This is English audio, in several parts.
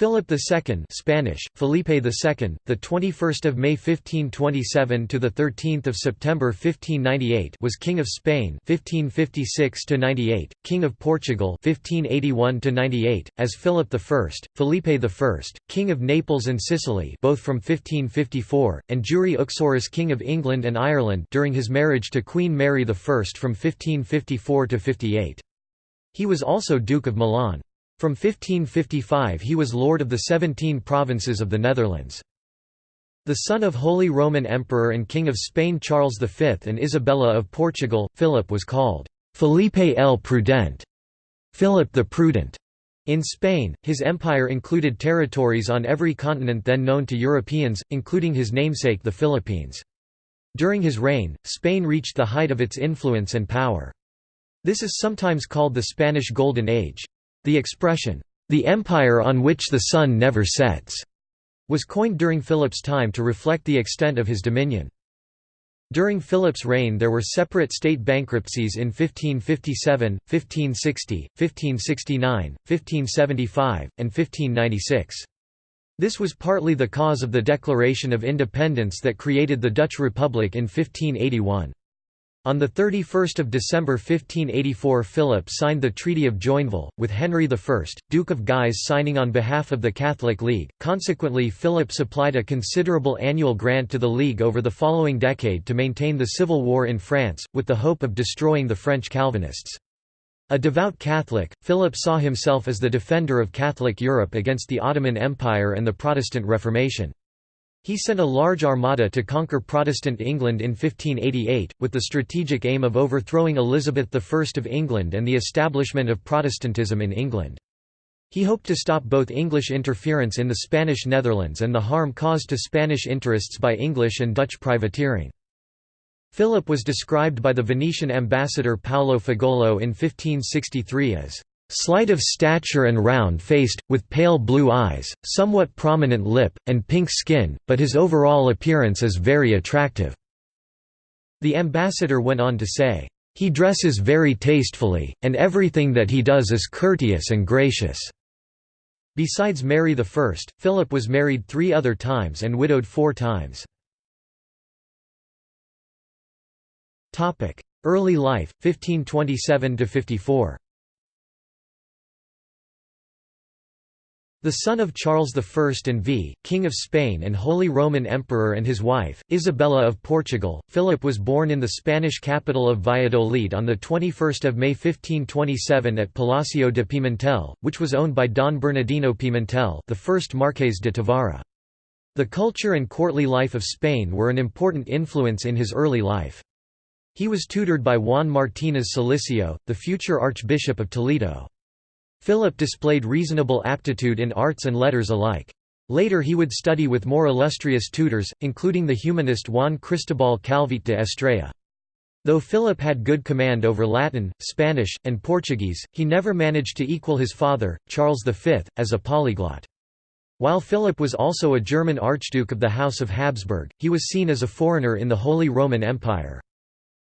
Philip II Spanish, Felipe II, the 21st of May 1527 to the 13th of September 1598 was King of Spain 1556 to 98, King of Portugal 1581 to 98 as Philip I, Felipe I, King of Naples and Sicily both from 1554, and Jure Uxoris King of England and Ireland during his marriage to Queen Mary I from 1554 to 58. He was also Duke of Milan. From 1555 he was lord of the seventeen provinces of the Netherlands. The son of Holy Roman Emperor and King of Spain Charles V and Isabella of Portugal, Philip was called Felipe el Prudente, Philip the Prudent. In Spain, his empire included territories on every continent then known to Europeans, including his namesake the Philippines. During his reign, Spain reached the height of its influence and power. This is sometimes called the Spanish Golden Age. The expression, "...the empire on which the sun never sets", was coined during Philip's time to reflect the extent of his dominion. During Philip's reign there were separate state bankruptcies in 1557, 1560, 1569, 1575, and 1596. This was partly the cause of the Declaration of Independence that created the Dutch Republic in 1581. On 31 December 1584 Philip signed the Treaty of Joinville, with Henry I, Duke of Guise signing on behalf of the Catholic League. Consequently Philip supplied a considerable annual grant to the League over the following decade to maintain the civil war in France, with the hope of destroying the French Calvinists. A devout Catholic, Philip saw himself as the defender of Catholic Europe against the Ottoman Empire and the Protestant Reformation. He sent a large armada to conquer Protestant England in 1588, with the strategic aim of overthrowing Elizabeth I of England and the establishment of Protestantism in England. He hoped to stop both English interference in the Spanish Netherlands and the harm caused to Spanish interests by English and Dutch privateering. Philip was described by the Venetian ambassador Paolo Fagolo in 1563 as Slight of stature and round-faced, with pale blue eyes, somewhat prominent lip, and pink skin, but his overall appearance is very attractive." The ambassador went on to say, "...he dresses very tastefully, and everything that he does is courteous and gracious." Besides Mary I, Philip was married three other times and widowed four times. Early life, 1527–54 The son of Charles I and V, King of Spain and Holy Roman Emperor and his wife, Isabella of Portugal, Philip was born in the Spanish capital of Valladolid on 21 May 1527 at Palacio de Pimentel, which was owned by Don Bernardino Pimentel the first Marqués de Távara. The culture and courtly life of Spain were an important influence in his early life. He was tutored by Juan Martínez Siliceo, the future Archbishop of Toledo. Philip displayed reasonable aptitude in arts and letters alike. Later he would study with more illustrious tutors, including the humanist Juan Cristobal Calvet de Estrella. Though Philip had good command over Latin, Spanish, and Portuguese, he never managed to equal his father, Charles V, as a polyglot. While Philip was also a German archduke of the House of Habsburg, he was seen as a foreigner in the Holy Roman Empire.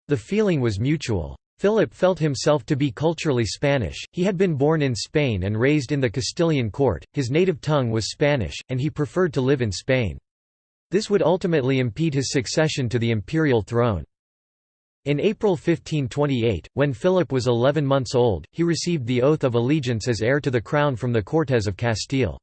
The feeling was mutual. Philip felt himself to be culturally Spanish, he had been born in Spain and raised in the Castilian court, his native tongue was Spanish, and he preferred to live in Spain. This would ultimately impede his succession to the imperial throne. In April 1528, when Philip was 11 months old, he received the oath of allegiance as heir to the crown from the Cortes of Castile.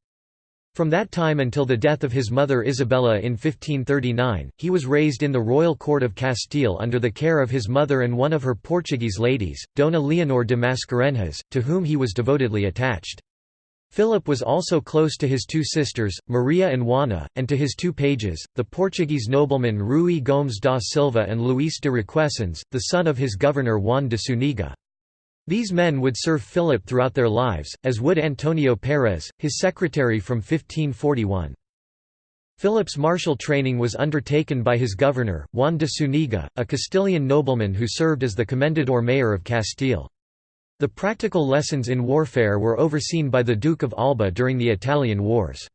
From that time until the death of his mother Isabella in 1539, he was raised in the royal court of Castile under the care of his mother and one of her Portuguese ladies, Dona Leonor de Mascarenhas, to whom he was devotedly attached. Philip was also close to his two sisters, Maria and Juana, and to his two pages, the Portuguese noblemen Rui Gomes da Silva and Luís de Requesens, the son of his governor Juan de Zuniga. These men would serve Philip throughout their lives, as would Antonio Pérez, his secretary from 1541. Philip's martial training was undertaken by his governor, Juan de Zuniga, a Castilian nobleman who served as the Commendador Mayor of Castile. The practical lessons in warfare were overseen by the Duke of Alba during the Italian Wars.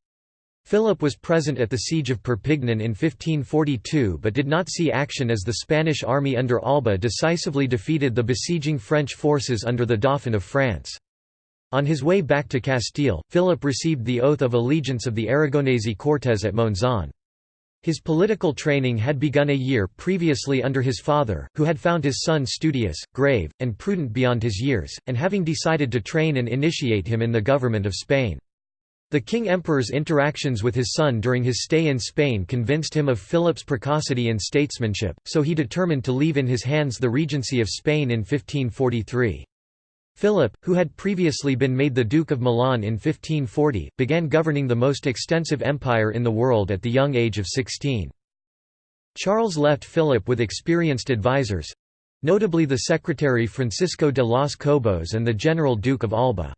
Philip was present at the siege of Perpignan in 1542 but did not see action as the Spanish army under Alba decisively defeated the besieging French forces under the Dauphin of France. On his way back to Castile, Philip received the oath of allegiance of the Aragonese Cortes at Monzon. His political training had begun a year previously under his father, who had found his son studious, grave, and prudent beyond his years, and having decided to train and initiate him in the government of Spain. The king-emperor's interactions with his son during his stay in Spain convinced him of Philip's precocity and statesmanship, so he determined to leave in his hands the regency of Spain in 1543. Philip, who had previously been made the Duke of Milan in 1540, began governing the most extensive empire in the world at the young age of 16. Charles left Philip with experienced advisers—notably the secretary Francisco de los Cobos and the General Duke of Alba.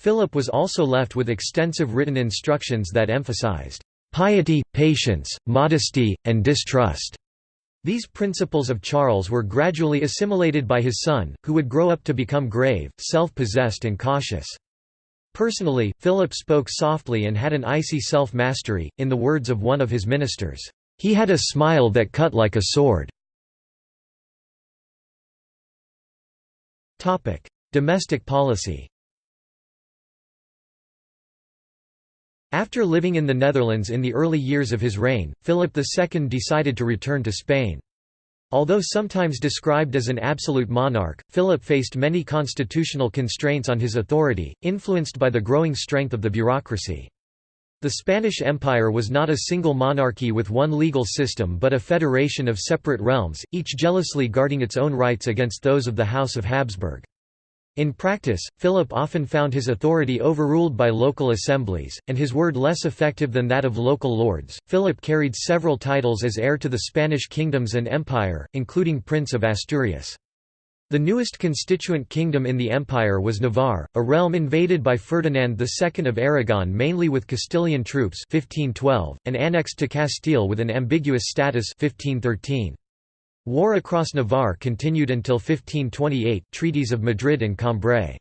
Philip was also left with extensive written instructions that emphasized piety, patience, modesty, and distrust. These principles of Charles were gradually assimilated by his son, who would grow up to become grave, self-possessed and cautious. Personally, Philip spoke softly and had an icy self-mastery, in the words of one of his ministers, "...he had a smile that cut like a sword." Domestic policy After living in the Netherlands in the early years of his reign, Philip II decided to return to Spain. Although sometimes described as an absolute monarch, Philip faced many constitutional constraints on his authority, influenced by the growing strength of the bureaucracy. The Spanish Empire was not a single monarchy with one legal system but a federation of separate realms, each jealously guarding its own rights against those of the House of Habsburg. In practice, Philip often found his authority overruled by local assemblies, and his word less effective than that of local lords. Philip carried several titles as heir to the Spanish kingdoms and empire, including Prince of Asturias. The newest constituent kingdom in the empire was Navarre, a realm invaded by Ferdinand II of Aragon mainly with Castilian troops 1512, and annexed to Castile with an ambiguous status 1513. War across Navarre continued until 1528 treaties of Madrid and Cambrai.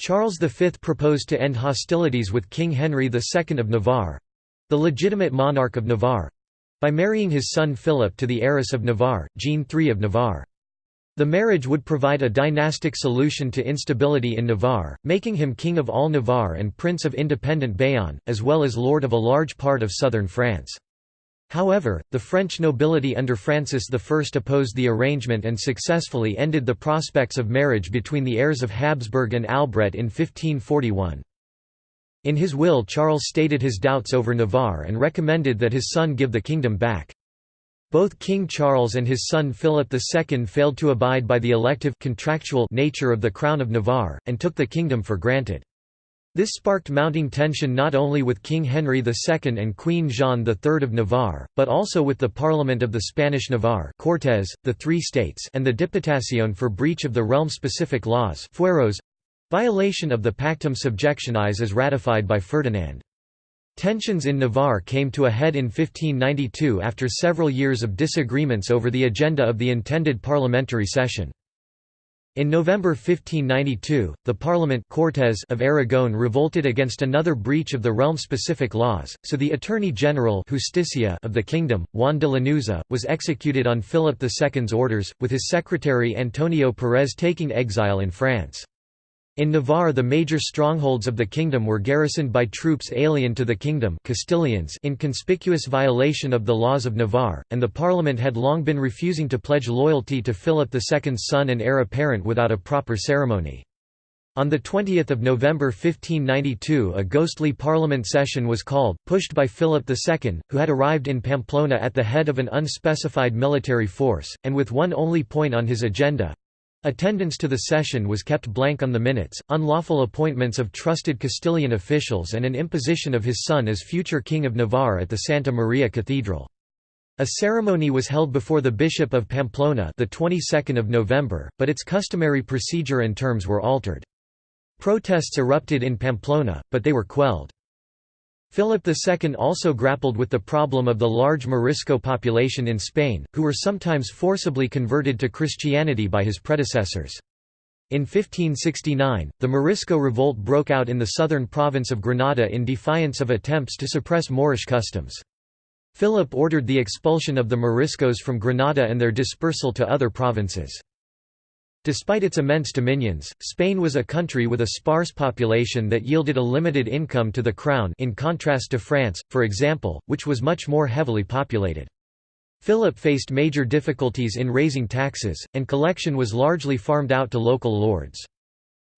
Charles V proposed to end hostilities with King Henry II of Navarre—the legitimate monarch of Navarre—by marrying his son Philip to the heiress of Navarre, Jeanne III of Navarre. The marriage would provide a dynastic solution to instability in Navarre, making him King of all Navarre and Prince of independent Bayonne, as well as Lord of a large part of southern France. However, the French nobility under Francis I opposed the arrangement and successfully ended the prospects of marriage between the heirs of Habsburg and Albret in 1541. In his will Charles stated his doubts over Navarre and recommended that his son give the kingdom back. Both King Charles and his son Philip II failed to abide by the elective contractual nature of the Crown of Navarre, and took the kingdom for granted. This sparked mounting tension not only with King Henry II and Queen Jeanne III of Navarre, but also with the Parliament of the Spanish Navarre Cortes, the Three States and the Diputación for breach of the realm-specific laws fueros—violation of the Pactum Subjectionis as ratified by Ferdinand. Tensions in Navarre came to a head in 1592 after several years of disagreements over the agenda of the intended parliamentary session. In November 1592, the Parliament Cortes of Aragon revolted against another breach of the realm-specific laws, so the Attorney General Justicia of the kingdom, Juan de Lanuza, was executed on Philip II's orders, with his secretary Antonio Pérez taking exile in France. In Navarre the major strongholds of the kingdom were garrisoned by troops alien to the kingdom Castilians in conspicuous violation of the laws of Navarre, and the parliament had long been refusing to pledge loyalty to Philip II's son and heir apparent without a proper ceremony. On 20 November 1592 a ghostly parliament session was called, pushed by Philip II, who had arrived in Pamplona at the head of an unspecified military force, and with one only point on his agenda, Attendance to the session was kept blank on the minutes, unlawful appointments of trusted Castilian officials and an imposition of his son as future King of Navarre at the Santa Maria Cathedral. A ceremony was held before the Bishop of Pamplona the 22nd of November, but its customary procedure and terms were altered. Protests erupted in Pamplona, but they were quelled. Philip II also grappled with the problem of the large Morisco population in Spain, who were sometimes forcibly converted to Christianity by his predecessors. In 1569, the Morisco revolt broke out in the southern province of Granada in defiance of attempts to suppress Moorish customs. Philip ordered the expulsion of the Moriscos from Granada and their dispersal to other provinces. Despite its immense dominions, Spain was a country with a sparse population that yielded a limited income to the crown in contrast to France, for example, which was much more heavily populated. Philip faced major difficulties in raising taxes, and collection was largely farmed out to local lords.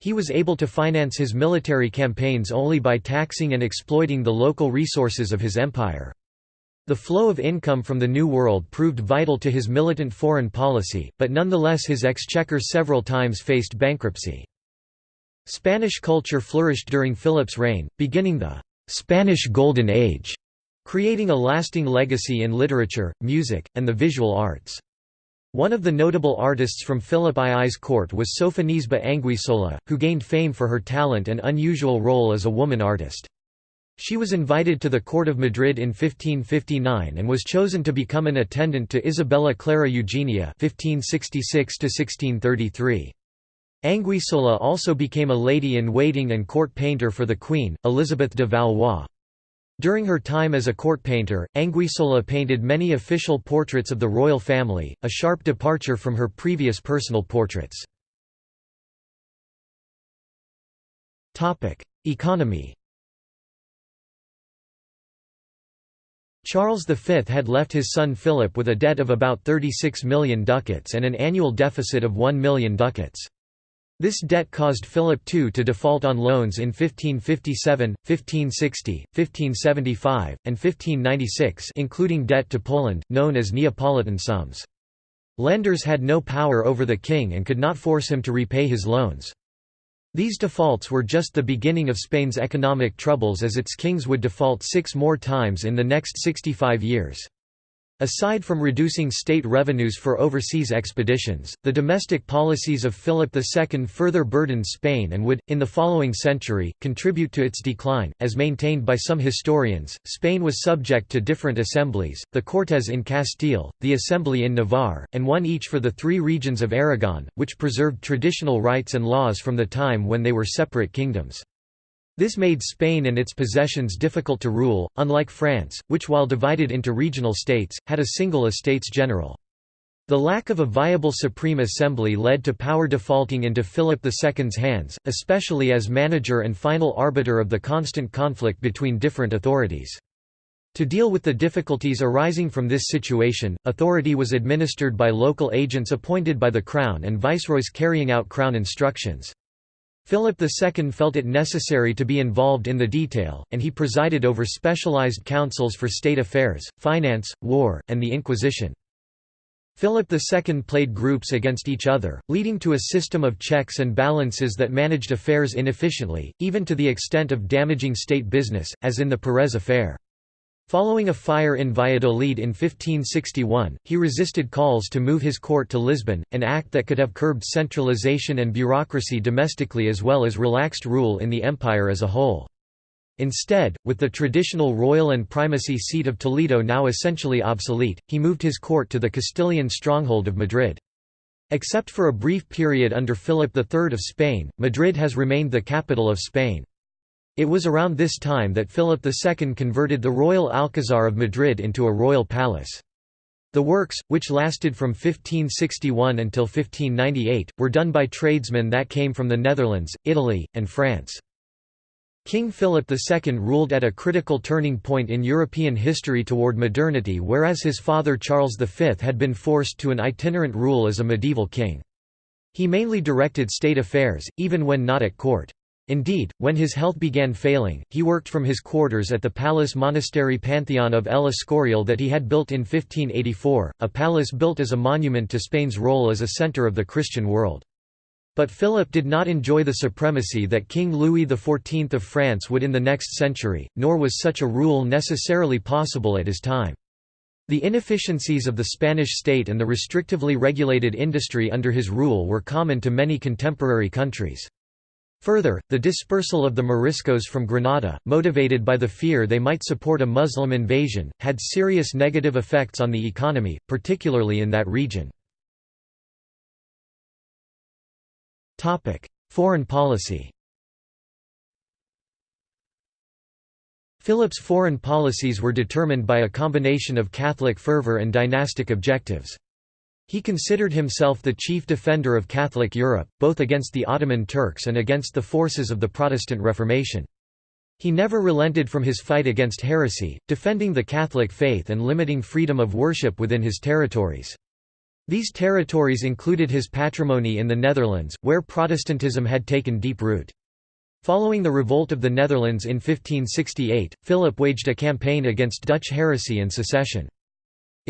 He was able to finance his military campaigns only by taxing and exploiting the local resources of his empire. The flow of income from the New World proved vital to his militant foreign policy, but nonetheless his exchequer several times faced bankruptcy. Spanish culture flourished during Philip's reign, beginning the «Spanish Golden Age», creating a lasting legacy in literature, music, and the visual arts. One of the notable artists from Philip II's court was Sofonisba Anguissola, who gained fame for her talent and unusual role as a woman artist. She was invited to the court of Madrid in 1559 and was chosen to become an attendant to Isabella Clara Eugenia 1566 Anguissola also became a lady-in-waiting and court painter for the Queen, Elizabeth de Valois. During her time as a court painter, Anguissola painted many official portraits of the royal family, a sharp departure from her previous personal portraits. Economy Charles V had left his son Philip with a debt of about 36 million ducats and an annual deficit of 1 million ducats. This debt caused Philip II to default on loans in 1557, 1560, 1575, and 1596 including debt to Poland, known as Neapolitan sums. Lenders had no power over the king and could not force him to repay his loans. These defaults were just the beginning of Spain's economic troubles as its kings would default six more times in the next 65 years. Aside from reducing state revenues for overseas expeditions, the domestic policies of Philip II further burdened Spain and would, in the following century, contribute to its decline. As maintained by some historians, Spain was subject to different assemblies the Cortes in Castile, the Assembly in Navarre, and one each for the three regions of Aragon, which preserved traditional rights and laws from the time when they were separate kingdoms. This made Spain and its possessions difficult to rule, unlike France, which while divided into regional states, had a single Estates General. The lack of a viable Supreme Assembly led to power defaulting into Philip II's hands, especially as manager and final arbiter of the constant conflict between different authorities. To deal with the difficulties arising from this situation, authority was administered by local agents appointed by the Crown and viceroys carrying out Crown instructions. Philip II felt it necessary to be involved in the detail, and he presided over specialized councils for state affairs, finance, war, and the Inquisition. Philip II played groups against each other, leading to a system of checks and balances that managed affairs inefficiently, even to the extent of damaging state business, as in the Pérez affair. Following a fire in Valladolid in 1561, he resisted calls to move his court to Lisbon, an act that could have curbed centralization and bureaucracy domestically as well as relaxed rule in the empire as a whole. Instead, with the traditional royal and primacy seat of Toledo now essentially obsolete, he moved his court to the Castilian stronghold of Madrid. Except for a brief period under Philip III of Spain, Madrid has remained the capital of Spain. It was around this time that Philip II converted the Royal Alcazar of Madrid into a royal palace. The works, which lasted from 1561 until 1598, were done by tradesmen that came from the Netherlands, Italy, and France. King Philip II ruled at a critical turning point in European history toward modernity whereas his father Charles V had been forced to an itinerant rule as a medieval king. He mainly directed state affairs, even when not at court. Indeed, when his health began failing, he worked from his quarters at the palace monastery Pantheon of El Escorial that he had built in 1584, a palace built as a monument to Spain's role as a centre of the Christian world. But Philip did not enjoy the supremacy that King Louis XIV of France would in the next century, nor was such a rule necessarily possible at his time. The inefficiencies of the Spanish state and the restrictively regulated industry under his rule were common to many contemporary countries. Further, the dispersal of the Moriscos from Granada, motivated by the fear they might support a Muslim invasion, had serious negative effects on the economy, particularly in that region. Foreign policy Philip's foreign policies were determined by a combination of Catholic fervour and dynastic objectives. He considered himself the chief defender of Catholic Europe, both against the Ottoman Turks and against the forces of the Protestant Reformation. He never relented from his fight against heresy, defending the Catholic faith and limiting freedom of worship within his territories. These territories included his patrimony in the Netherlands, where Protestantism had taken deep root. Following the revolt of the Netherlands in 1568, Philip waged a campaign against Dutch heresy and secession.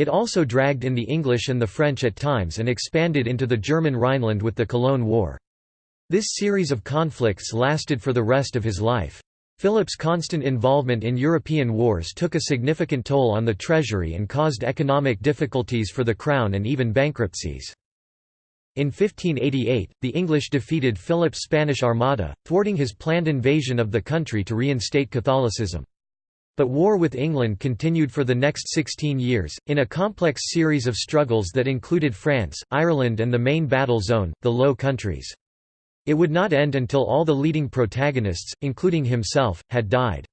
It also dragged in the English and the French at times and expanded into the German Rhineland with the Cologne War. This series of conflicts lasted for the rest of his life. Philip's constant involvement in European wars took a significant toll on the treasury and caused economic difficulties for the crown and even bankruptcies. In 1588, the English defeated Philip's Spanish Armada, thwarting his planned invasion of the country to reinstate Catholicism. But war with England continued for the next 16 years, in a complex series of struggles that included France, Ireland and the main battle zone, the Low Countries. It would not end until all the leading protagonists, including himself, had died.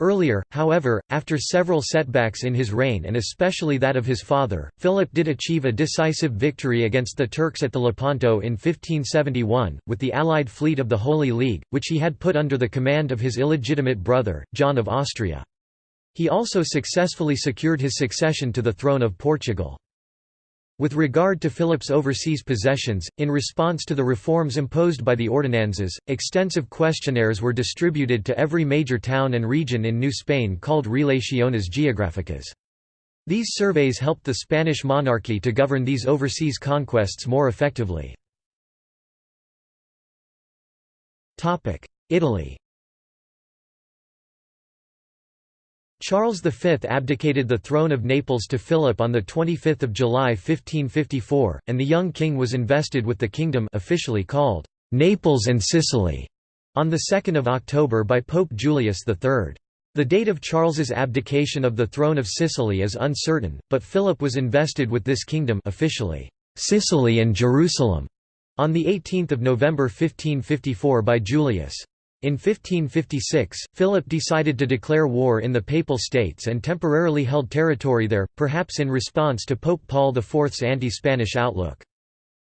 Earlier, however, after several setbacks in his reign and especially that of his father, Philip did achieve a decisive victory against the Turks at the Lepanto in 1571, with the allied fleet of the Holy League, which he had put under the command of his illegitimate brother, John of Austria. He also successfully secured his succession to the throne of Portugal. With regard to Philip's overseas possessions, in response to the reforms imposed by the Ordenanzas, extensive questionnaires were distributed to every major town and region in New Spain called Relaciones Geográficas. These surveys helped the Spanish monarchy to govern these overseas conquests more effectively. Italy Charles V abdicated the throne of Naples to Philip on 25 July 1554, and the young king was invested with the kingdom officially called Naples and Sicily on 2 October by Pope Julius III. The date of Charles's abdication of the throne of Sicily is uncertain, but Philip was invested with this kingdom officially Sicily and Jerusalem on 18 November 1554 by Julius. In 1556, Philip decided to declare war in the Papal States and temporarily held territory there, perhaps in response to Pope Paul IV's anti-Spanish outlook.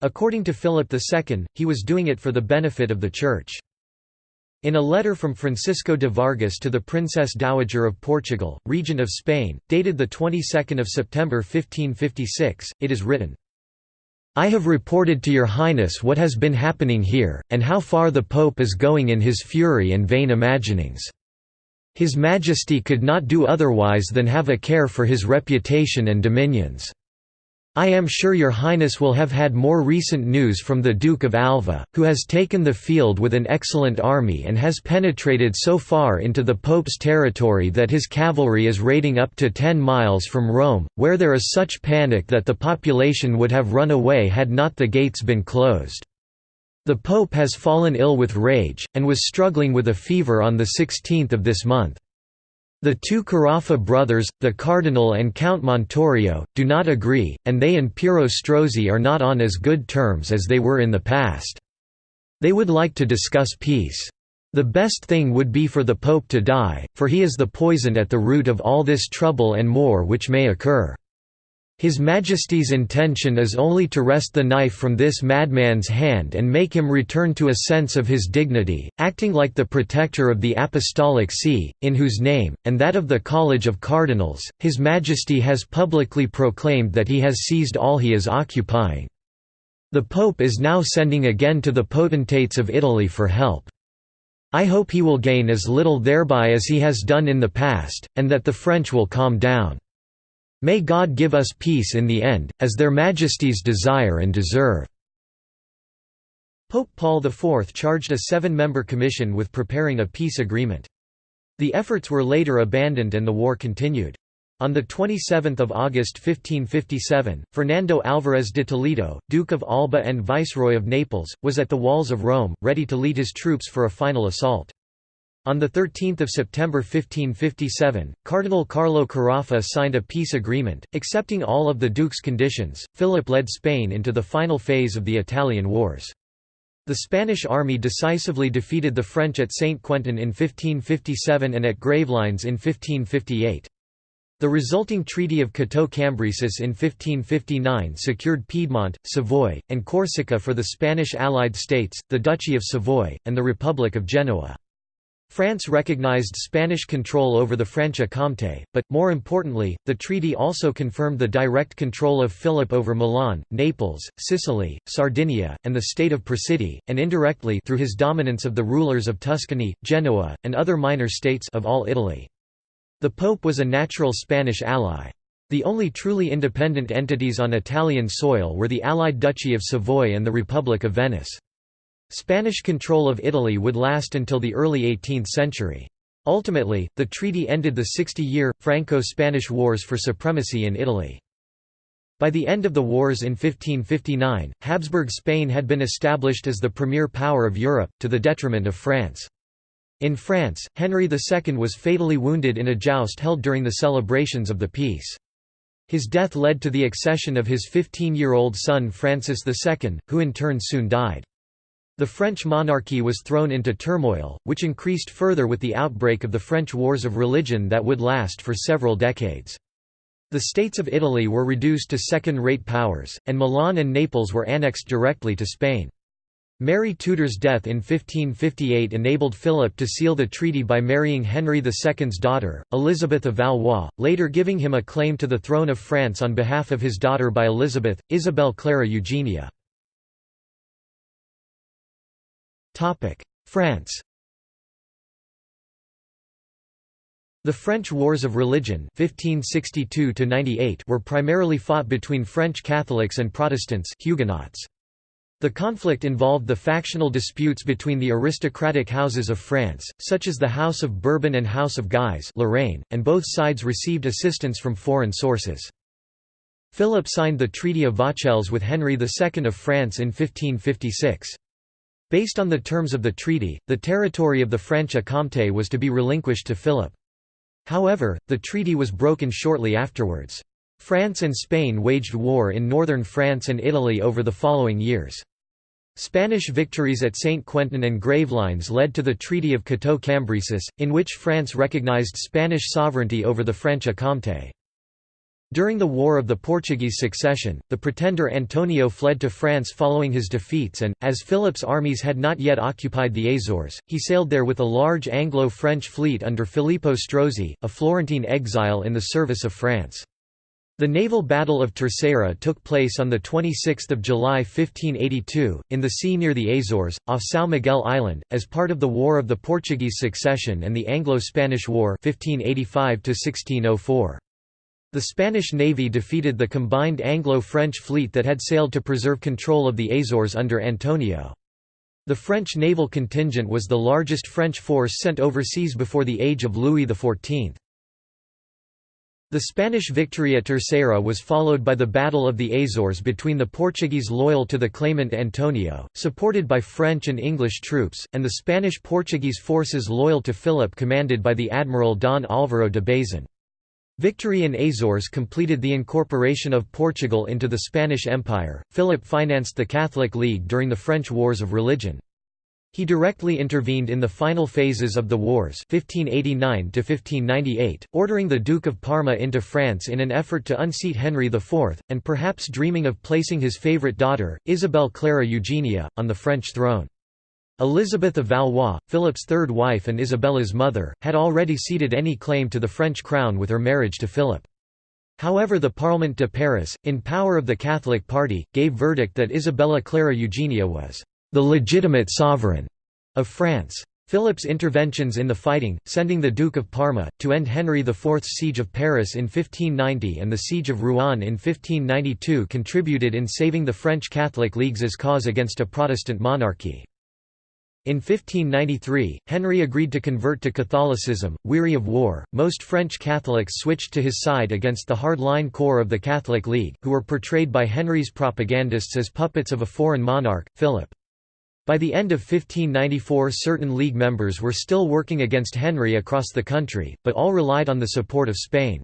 According to Philip II, he was doing it for the benefit of the Church. In a letter from Francisco de Vargas to the Princess Dowager of Portugal, Regent of Spain, dated the 22nd of September 1556, it is written, I have reported to your highness what has been happening here, and how far the pope is going in his fury and vain imaginings. His majesty could not do otherwise than have a care for his reputation and dominions. I am sure your highness will have had more recent news from the Duke of Alva, who has taken the field with an excellent army and has penetrated so far into the Pope's territory that his cavalry is raiding up to ten miles from Rome, where there is such panic that the population would have run away had not the gates been closed. The Pope has fallen ill with rage, and was struggling with a fever on the 16th of this month. The two Carafa brothers, the Cardinal and Count Montorio, do not agree, and they and Piero Strozzi are not on as good terms as they were in the past. They would like to discuss peace. The best thing would be for the Pope to die, for he is the poison at the root of all this trouble and more which may occur. His Majesty's intention is only to wrest the knife from this madman's hand and make him return to a sense of his dignity, acting like the protector of the Apostolic See, in whose name, and that of the College of Cardinals, His Majesty has publicly proclaimed that he has seized all he is occupying. The Pope is now sending again to the potentates of Italy for help. I hope he will gain as little thereby as he has done in the past, and that the French will calm down. May God give us peace in the end, as their majesties desire and deserve." Pope Paul IV charged a seven-member commission with preparing a peace agreement. The efforts were later abandoned and the war continued. On 27 August 1557, Fernando Álvarez de Toledo, Duke of Alba and Viceroy of Naples, was at the walls of Rome, ready to lead his troops for a final assault. On 13 September 1557, Cardinal Carlo Carafa signed a peace agreement, accepting all of the Duke's conditions. Philip led Spain into the final phase of the Italian Wars. The Spanish army decisively defeated the French at Saint Quentin in 1557 and at Gravelines in 1558. The resulting Treaty of Cateau-Cambrésis in 1559 secured Piedmont, Savoy, and Corsica for the Spanish allied states, the Duchy of Savoy, and the Republic of Genoa. France recognized Spanish control over the Franche-Comté, but, more importantly, the treaty also confirmed the direct control of Philip over Milan, Naples, Sicily, Sardinia, and the state of Presidio, and indirectly through his dominance of the rulers of Tuscany, Genoa, and other minor states of all Italy. The Pope was a natural Spanish ally. The only truly independent entities on Italian soil were the allied Duchy of Savoy and the Republic of Venice. Spanish control of Italy would last until the early 18th century. Ultimately, the treaty ended the 60-year, Franco-Spanish Wars for supremacy in Italy. By the end of the wars in 1559, Habsburg Spain had been established as the premier power of Europe, to the detriment of France. In France, Henry II was fatally wounded in a joust held during the celebrations of the peace. His death led to the accession of his 15-year-old son Francis II, who in turn soon died. The French monarchy was thrown into turmoil, which increased further with the outbreak of the French Wars of Religion that would last for several decades. The states of Italy were reduced to second-rate powers, and Milan and Naples were annexed directly to Spain. Mary Tudor's death in 1558 enabled Philip to seal the treaty by marrying Henry II's daughter, Elizabeth of Valois, later giving him a claim to the throne of France on behalf of his daughter by Elizabeth, Isabel Clara Eugenia. France The French Wars of Religion 1562 were primarily fought between French Catholics and Protestants Huguenots. The conflict involved the factional disputes between the aristocratic houses of France, such as the House of Bourbon and House of Guise Lorraine, and both sides received assistance from foreign sources. Philip signed the Treaty of Vaucelles with Henry II of France in 1556. Based on the terms of the treaty, the territory of the Franche-Comté was to be relinquished to Philip. However, the treaty was broken shortly afterwards. France and Spain waged war in northern France and Italy over the following years. Spanish victories at Saint-Quentin and Gravelines led to the Treaty of Cateau-Cambrésis, in which France recognized Spanish sovereignty over the Franche-Comté. During the War of the Portuguese Succession, the pretender Antonio fled to France following his defeats and, as Philip's armies had not yet occupied the Azores, he sailed there with a large Anglo-French fleet under Filippo Strozzi, a Florentine exile in the service of France. The naval Battle of Terceira took place on 26 July 1582, in the sea near the Azores, off São Miguel Island, as part of the War of the Portuguese Succession and the Anglo-Spanish War 1585 -1604. The Spanish Navy defeated the combined Anglo-French fleet that had sailed to preserve control of the Azores under Antonio. The French naval contingent was the largest French force sent overseas before the age of Louis XIV. The Spanish victory at Terceira was followed by the Battle of the Azores between the Portuguese loyal to the claimant Antonio, supported by French and English troops, and the Spanish-Portuguese forces loyal to Philip commanded by the Admiral Don Álvaro de Bazan. Victory in Azores completed the incorporation of Portugal into the Spanish Empire. Philip financed the Catholic League during the French Wars of Religion. He directly intervened in the final phases of the wars 1589 ordering the Duke of Parma into France in an effort to unseat Henry IV, and perhaps dreaming of placing his favourite daughter, Isabel Clara Eugenia, on the French throne. Elizabeth of Valois, Philip's third wife and Isabella's mother, had already ceded any claim to the French crown with her marriage to Philip. However the Parlement de Paris, in power of the Catholic party, gave verdict that Isabella Clara Eugenia was the legitimate sovereign of France. Philip's interventions in the fighting, sending the Duke of Parma, to end Henry IV's siege of Paris in 1590 and the siege of Rouen in 1592 contributed in saving the French Catholic League's cause against a Protestant monarchy. In 1593, Henry agreed to convert to Catholicism. Weary of war, most French Catholics switched to his side against the hardline core of the Catholic League, who were portrayed by Henry's propagandists as puppets of a foreign monarch, Philip. By the end of 1594 certain League members were still working against Henry across the country, but all relied on the support of Spain.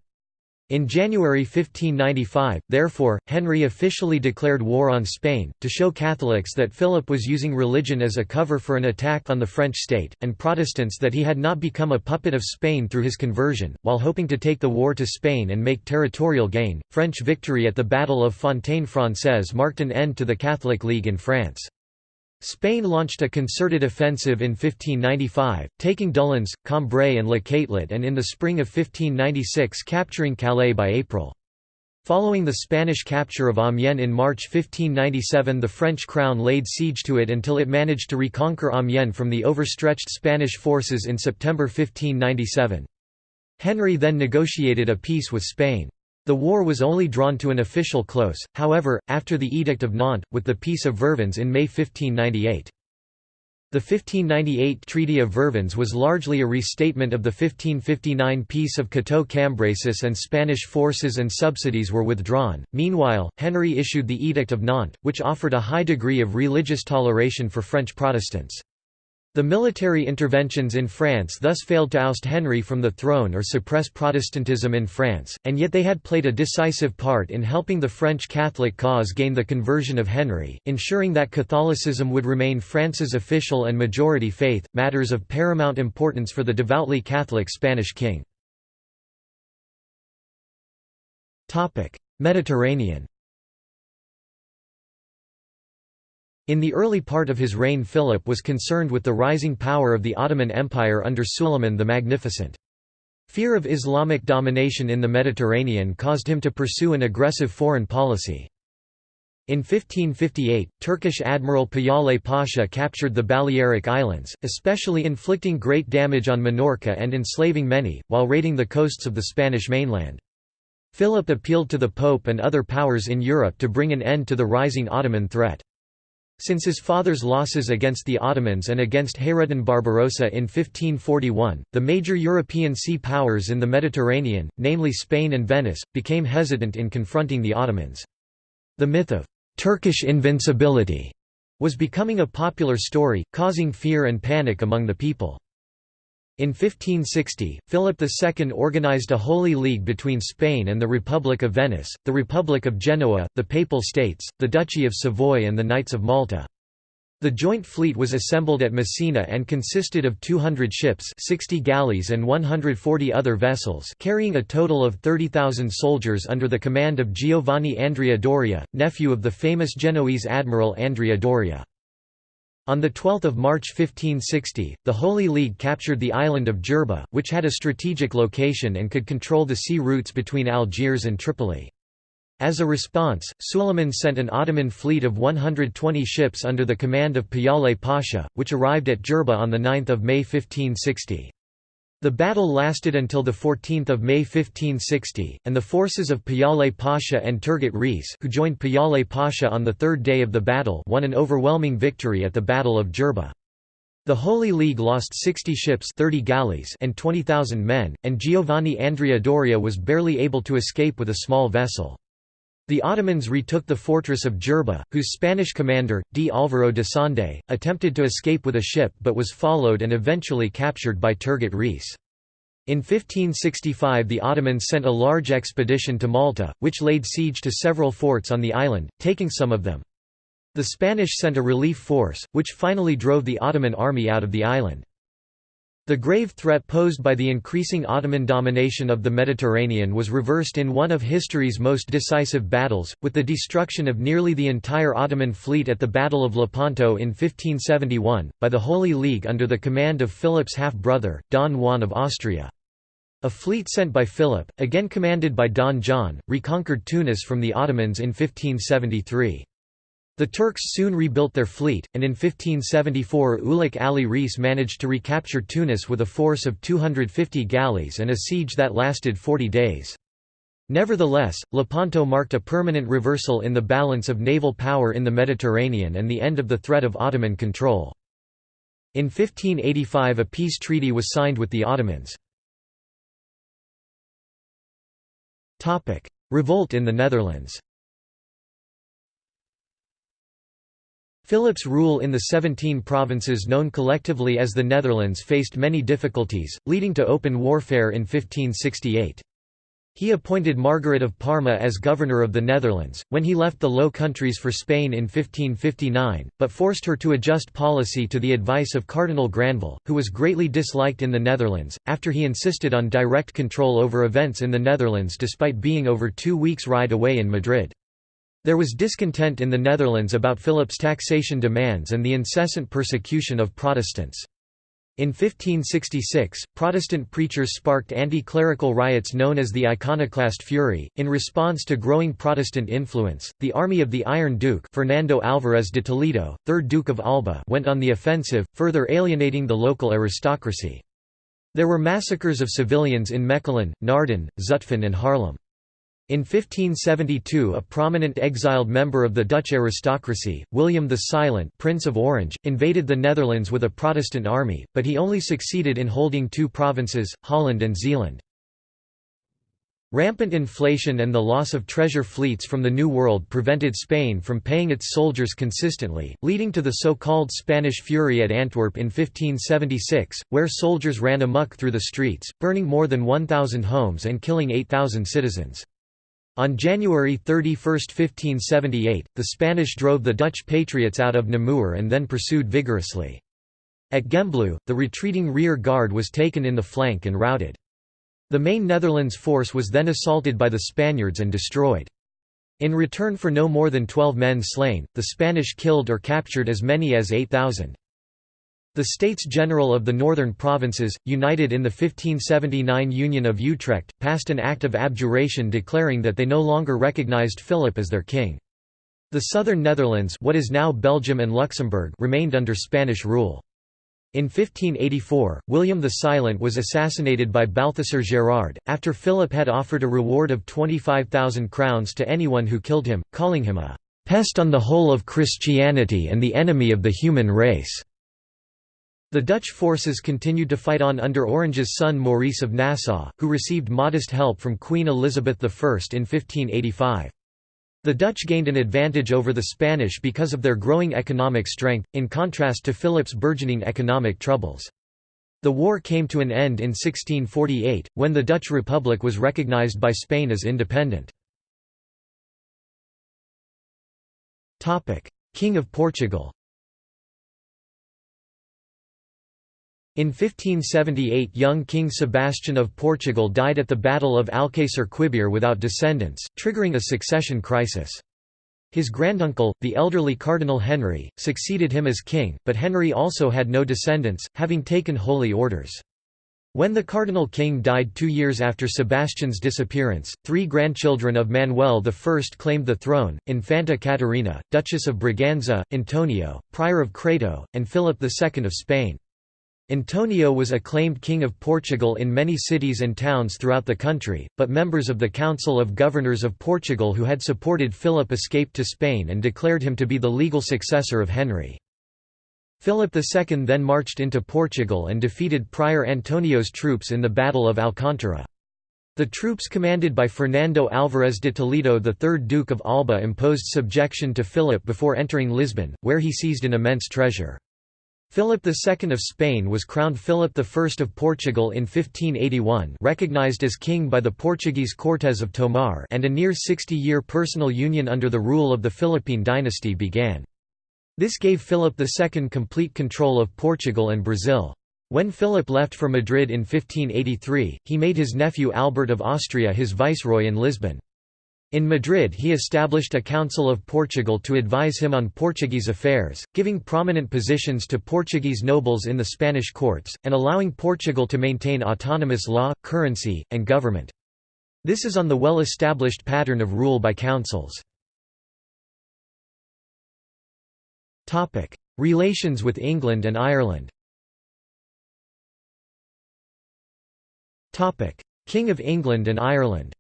In January 1595, therefore, Henry officially declared war on Spain, to show Catholics that Philip was using religion as a cover for an attack on the French state, and Protestants that he had not become a puppet of Spain through his conversion. While hoping to take the war to Spain and make territorial gain, French victory at the Battle of Fontaine Française marked an end to the Catholic League in France. Spain launched a concerted offensive in 1595, taking Doullens, Cambrai and Le Catelet and in the spring of 1596 capturing Calais by April. Following the Spanish capture of Amiens in March 1597 the French crown laid siege to it until it managed to reconquer Amiens from the overstretched Spanish forces in September 1597. Henry then negotiated a peace with Spain. The war was only drawn to an official close, however, after the Edict of Nantes, with the Peace of Vervins in May 1598. The 1598 Treaty of Vervins was largely a restatement of the 1559 Peace of Cateau-Cambrésis and Spanish forces and subsidies were withdrawn. Meanwhile, Henry issued the Edict of Nantes, which offered a high degree of religious toleration for French Protestants. The military interventions in France thus failed to oust Henry from the throne or suppress Protestantism in France, and yet they had played a decisive part in helping the French Catholic cause gain the conversion of Henry, ensuring that Catholicism would remain France's official and majority faith, matters of paramount importance for the devoutly Catholic Spanish king. Mediterranean In the early part of his reign Philip was concerned with the rising power of the Ottoman Empire under Suleiman the Magnificent. Fear of Islamic domination in the Mediterranean caused him to pursue an aggressive foreign policy. In 1558, Turkish Admiral Piyale Pasha captured the Balearic Islands, especially inflicting great damage on Minorca and enslaving many, while raiding the coasts of the Spanish mainland. Philip appealed to the Pope and other powers in Europe to bring an end to the rising Ottoman threat. Since his father's losses against the Ottomans and against Hayreddin Barbarossa in 1541, the major European sea powers in the Mediterranean, namely Spain and Venice, became hesitant in confronting the Ottomans. The myth of «Turkish invincibility» was becoming a popular story, causing fear and panic among the people. In 1560, Philip II organized a Holy League between Spain and the Republic of Venice, the Republic of Genoa, the Papal States, the Duchy of Savoy and the Knights of Malta. The joint fleet was assembled at Messina and consisted of 200 ships 60 galleys and 140 other vessels carrying a total of 30,000 soldiers under the command of Giovanni Andrea Doria, nephew of the famous Genoese admiral Andrea Doria. On 12 March 1560, the Holy League captured the island of Jerba, which had a strategic location and could control the sea routes between Algiers and Tripoli. As a response, Suleiman sent an Ottoman fleet of 120 ships under the command of Piyale Pasha, which arrived at Jerba on 9 May 1560. The battle lasted until 14 May 1560, and the forces of Piyale Pasha and Turgut Reis who joined Piyale Pasha on the third day of the battle won an overwhelming victory at the Battle of Jerba. The Holy League lost 60 ships 30 galleys and 20,000 men, and Giovanni Andrea Doria was barely able to escape with a small vessel. The Ottomans retook the fortress of Jerba, whose Spanish commander, D. Álvaro de Sande, attempted to escape with a ship but was followed and eventually captured by Turgut Reis. In 1565 the Ottomans sent a large expedition to Malta, which laid siege to several forts on the island, taking some of them. The Spanish sent a relief force, which finally drove the Ottoman army out of the island. The grave threat posed by the increasing Ottoman domination of the Mediterranean was reversed in one of history's most decisive battles, with the destruction of nearly the entire Ottoman fleet at the Battle of Lepanto in 1571, by the Holy League under the command of Philip's half-brother, Don Juan of Austria. A fleet sent by Philip, again commanded by Don John, reconquered Tunis from the Ottomans in 1573. The Turks soon rebuilt their fleet, and in 1574 Ulik Ali Reis managed to recapture Tunis with a force of 250 galleys and a siege that lasted 40 days. Nevertheless, Lepanto marked a permanent reversal in the balance of naval power in the Mediterranean and the end of the threat of Ottoman control. In 1585 a peace treaty was signed with the Ottomans. Revolt in the Netherlands Philip's rule in the Seventeen Provinces known collectively as the Netherlands faced many difficulties, leading to open warfare in 1568. He appointed Margaret of Parma as governor of the Netherlands, when he left the Low Countries for Spain in 1559, but forced her to adjust policy to the advice of Cardinal Granvelle, who was greatly disliked in the Netherlands, after he insisted on direct control over events in the Netherlands despite being over two weeks' ride away in Madrid. There was discontent in the Netherlands about Philip's taxation demands and the incessant persecution of Protestants. In 1566, Protestant preachers sparked anti-clerical riots known as the Iconoclast Fury. In response to growing Protestant influence, the army of the Iron Duke Fernando Álvarez de Toledo, 3rd Duke of Alba went on the offensive, further alienating the local aristocracy. There were massacres of civilians in Mechelen, Naarden, Zutphen and Haarlem. In 1572 a prominent exiled member of the Dutch aristocracy, William the Silent Prince of Orange, invaded the Netherlands with a Protestant army, but he only succeeded in holding two provinces, Holland and Zeeland. Rampant inflation and the loss of treasure fleets from the New World prevented Spain from paying its soldiers consistently, leading to the so-called Spanish Fury at Antwerp in 1576, where soldiers ran amok through the streets, burning more than 1,000 homes and killing 8,000 citizens. On January 31, 1578, the Spanish drove the Dutch patriots out of Namur and then pursued vigorously. At Gembloux, the retreating rear guard was taken in the flank and routed. The main Netherlands force was then assaulted by the Spaniards and destroyed. In return for no more than 12 men slain, the Spanish killed or captured as many as 8,000. The States General of the Northern Provinces, united in the 1579 Union of Utrecht, passed an act of abjuration declaring that they no longer recognized Philip as their king. The southern Netherlands what is now Belgium and Luxembourg remained under Spanish rule. In 1584, William the Silent was assassinated by Balthasar Gerard, after Philip had offered a reward of 25,000 crowns to anyone who killed him, calling him a "...pest on the whole of Christianity and the enemy of the human race." The Dutch forces continued to fight on under Orange's son Maurice of Nassau, who received modest help from Queen Elizabeth I in 1585. The Dutch gained an advantage over the Spanish because of their growing economic strength, in contrast to Philip's burgeoning economic troubles. The war came to an end in 1648, when the Dutch Republic was recognized by Spain as independent. King of Portugal In 1578 young King Sebastian of Portugal died at the Battle of Alcácer Quibir without descendants, triggering a succession crisis. His granduncle, the elderly Cardinal Henry, succeeded him as king, but Henry also had no descendants, having taken holy orders. When the Cardinal King died two years after Sebastian's disappearance, three grandchildren of Manuel I claimed the throne, Infanta Catarina, Duchess of Braganza, Antonio, Prior of Crato, and Philip II of Spain. Antonio was acclaimed King of Portugal in many cities and towns throughout the country, but members of the Council of Governors of Portugal who had supported Philip escaped to Spain and declared him to be the legal successor of Henry. Philip II then marched into Portugal and defeated Prior Antonio's troops in the Battle of Alcántara. The troops commanded by Fernando Álvarez de Toledo the 3rd Duke of Alba imposed subjection to Philip before entering Lisbon, where he seized an immense treasure. Philip II of Spain was crowned Philip I of Portugal in 1581 recognized as king by the Portuguese Cortes of Tomar and a near 60-year personal union under the rule of the Philippine dynasty began. This gave Philip II complete control of Portugal and Brazil. When Philip left for Madrid in 1583, he made his nephew Albert of Austria his viceroy in Lisbon. In Madrid he established a Council of Portugal to advise him on Portuguese affairs, giving prominent positions to Portuguese nobles in the Spanish courts, and allowing Portugal to maintain autonomous law, currency, and government. This is on the well-established pattern of rule by councils. Relations with England and Ireland King of England and Ireland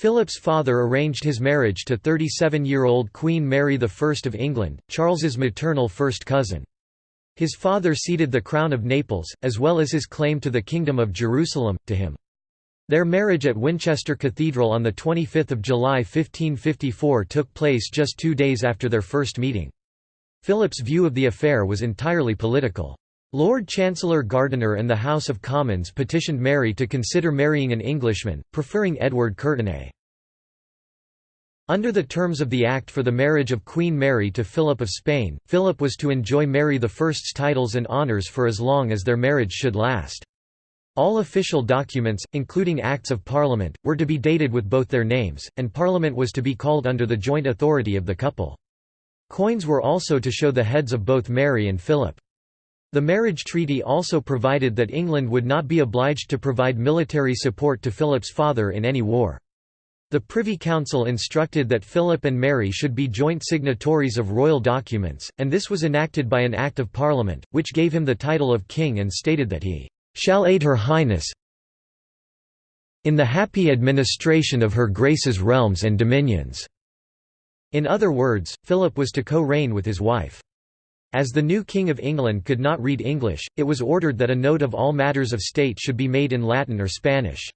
Philip's father arranged his marriage to 37-year-old Queen Mary I of England, Charles's maternal first cousin. His father ceded the crown of Naples, as well as his claim to the Kingdom of Jerusalem, to him. Their marriage at Winchester Cathedral on 25 July 1554 took place just two days after their first meeting. Philip's view of the affair was entirely political. Lord Chancellor Gardiner and the House of Commons petitioned Mary to consider marrying an Englishman, preferring Edward Courtenay. Under the terms of the Act for the marriage of Queen Mary to Philip of Spain, Philip was to enjoy Mary I's titles and honours for as long as their marriage should last. All official documents, including Acts of Parliament, were to be dated with both their names, and Parliament was to be called under the joint authority of the couple. Coins were also to show the heads of both Mary and Philip. The marriage treaty also provided that England would not be obliged to provide military support to Philip's father in any war. The Privy Council instructed that Philip and Mary should be joint signatories of royal documents, and this was enacted by an Act of Parliament, which gave him the title of King and stated that he "...shall aid Her Highness in the happy administration of Her Grace's realms and dominions." In other words, Philip was to co-reign with his wife. As the new King of England could not read English, it was ordered that a note of all matters of state should be made in Latin or Spanish.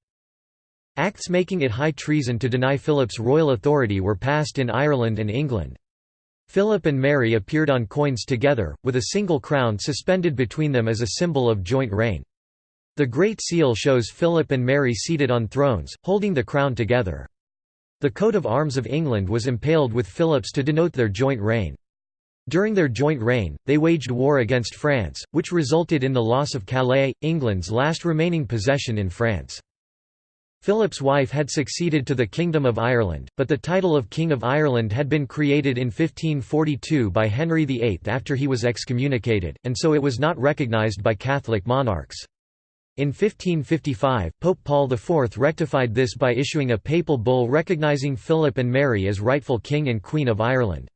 Acts making it high treason to deny Philip's royal authority were passed in Ireland and England. Philip and Mary appeared on coins together, with a single crown suspended between them as a symbol of joint reign. The Great Seal shows Philip and Mary seated on thrones, holding the crown together. The coat of arms of England was impaled with Philip's to denote their joint reign. During their joint reign, they waged war against France, which resulted in the loss of Calais, England's last remaining possession in France. Philip's wife had succeeded to the Kingdom of Ireland, but the title of King of Ireland had been created in 1542 by Henry VIII after he was excommunicated, and so it was not recognised by Catholic monarchs. In 1555, Pope Paul IV rectified this by issuing a papal bull recognising Philip and Mary as rightful King and Queen of Ireland.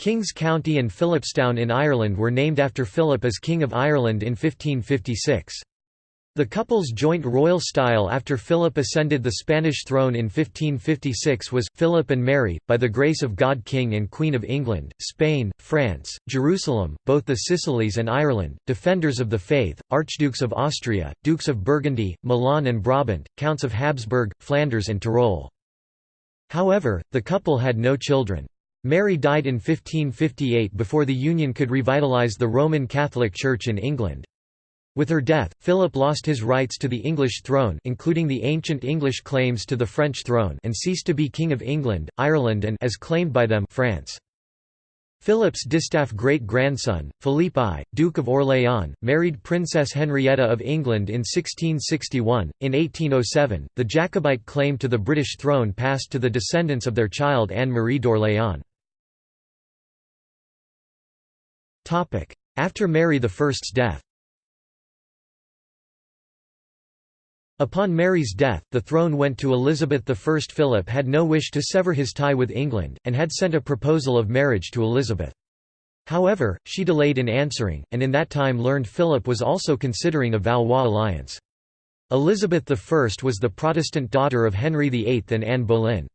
Kings County and Philipstown in Ireland were named after Philip as King of Ireland in 1556. The couple's joint royal style after Philip ascended the Spanish throne in 1556 was, Philip and Mary, by the grace of God King and Queen of England, Spain, France, Jerusalem, both the Sicilies and Ireland, defenders of the faith, Archdukes of Austria, Dukes of Burgundy, Milan and Brabant, Counts of Habsburg, Flanders and Tyrol. However, the couple had no children. Mary died in 1558 before the union could revitalize the Roman Catholic Church in England. With her death, Philip lost his rights to the English throne including the ancient English claims to the French throne and ceased to be King of England, Ireland and as claimed by them France. Philip's distaff great-grandson, Philippe I, Duke of Orléans, married Princess Henrietta of England in 1661. In 1807, the Jacobite claim to the British throne passed to the descendants of their child Anne-Marie d'Orléans. After Mary I's death Upon Mary's death, the throne went to Elizabeth I. Philip had no wish to sever his tie with England, and had sent a proposal of marriage to Elizabeth. However, she delayed in answering, and in that time learned Philip was also considering a Valois alliance. Elizabeth I was the Protestant daughter of Henry VIII and Anne Boleyn.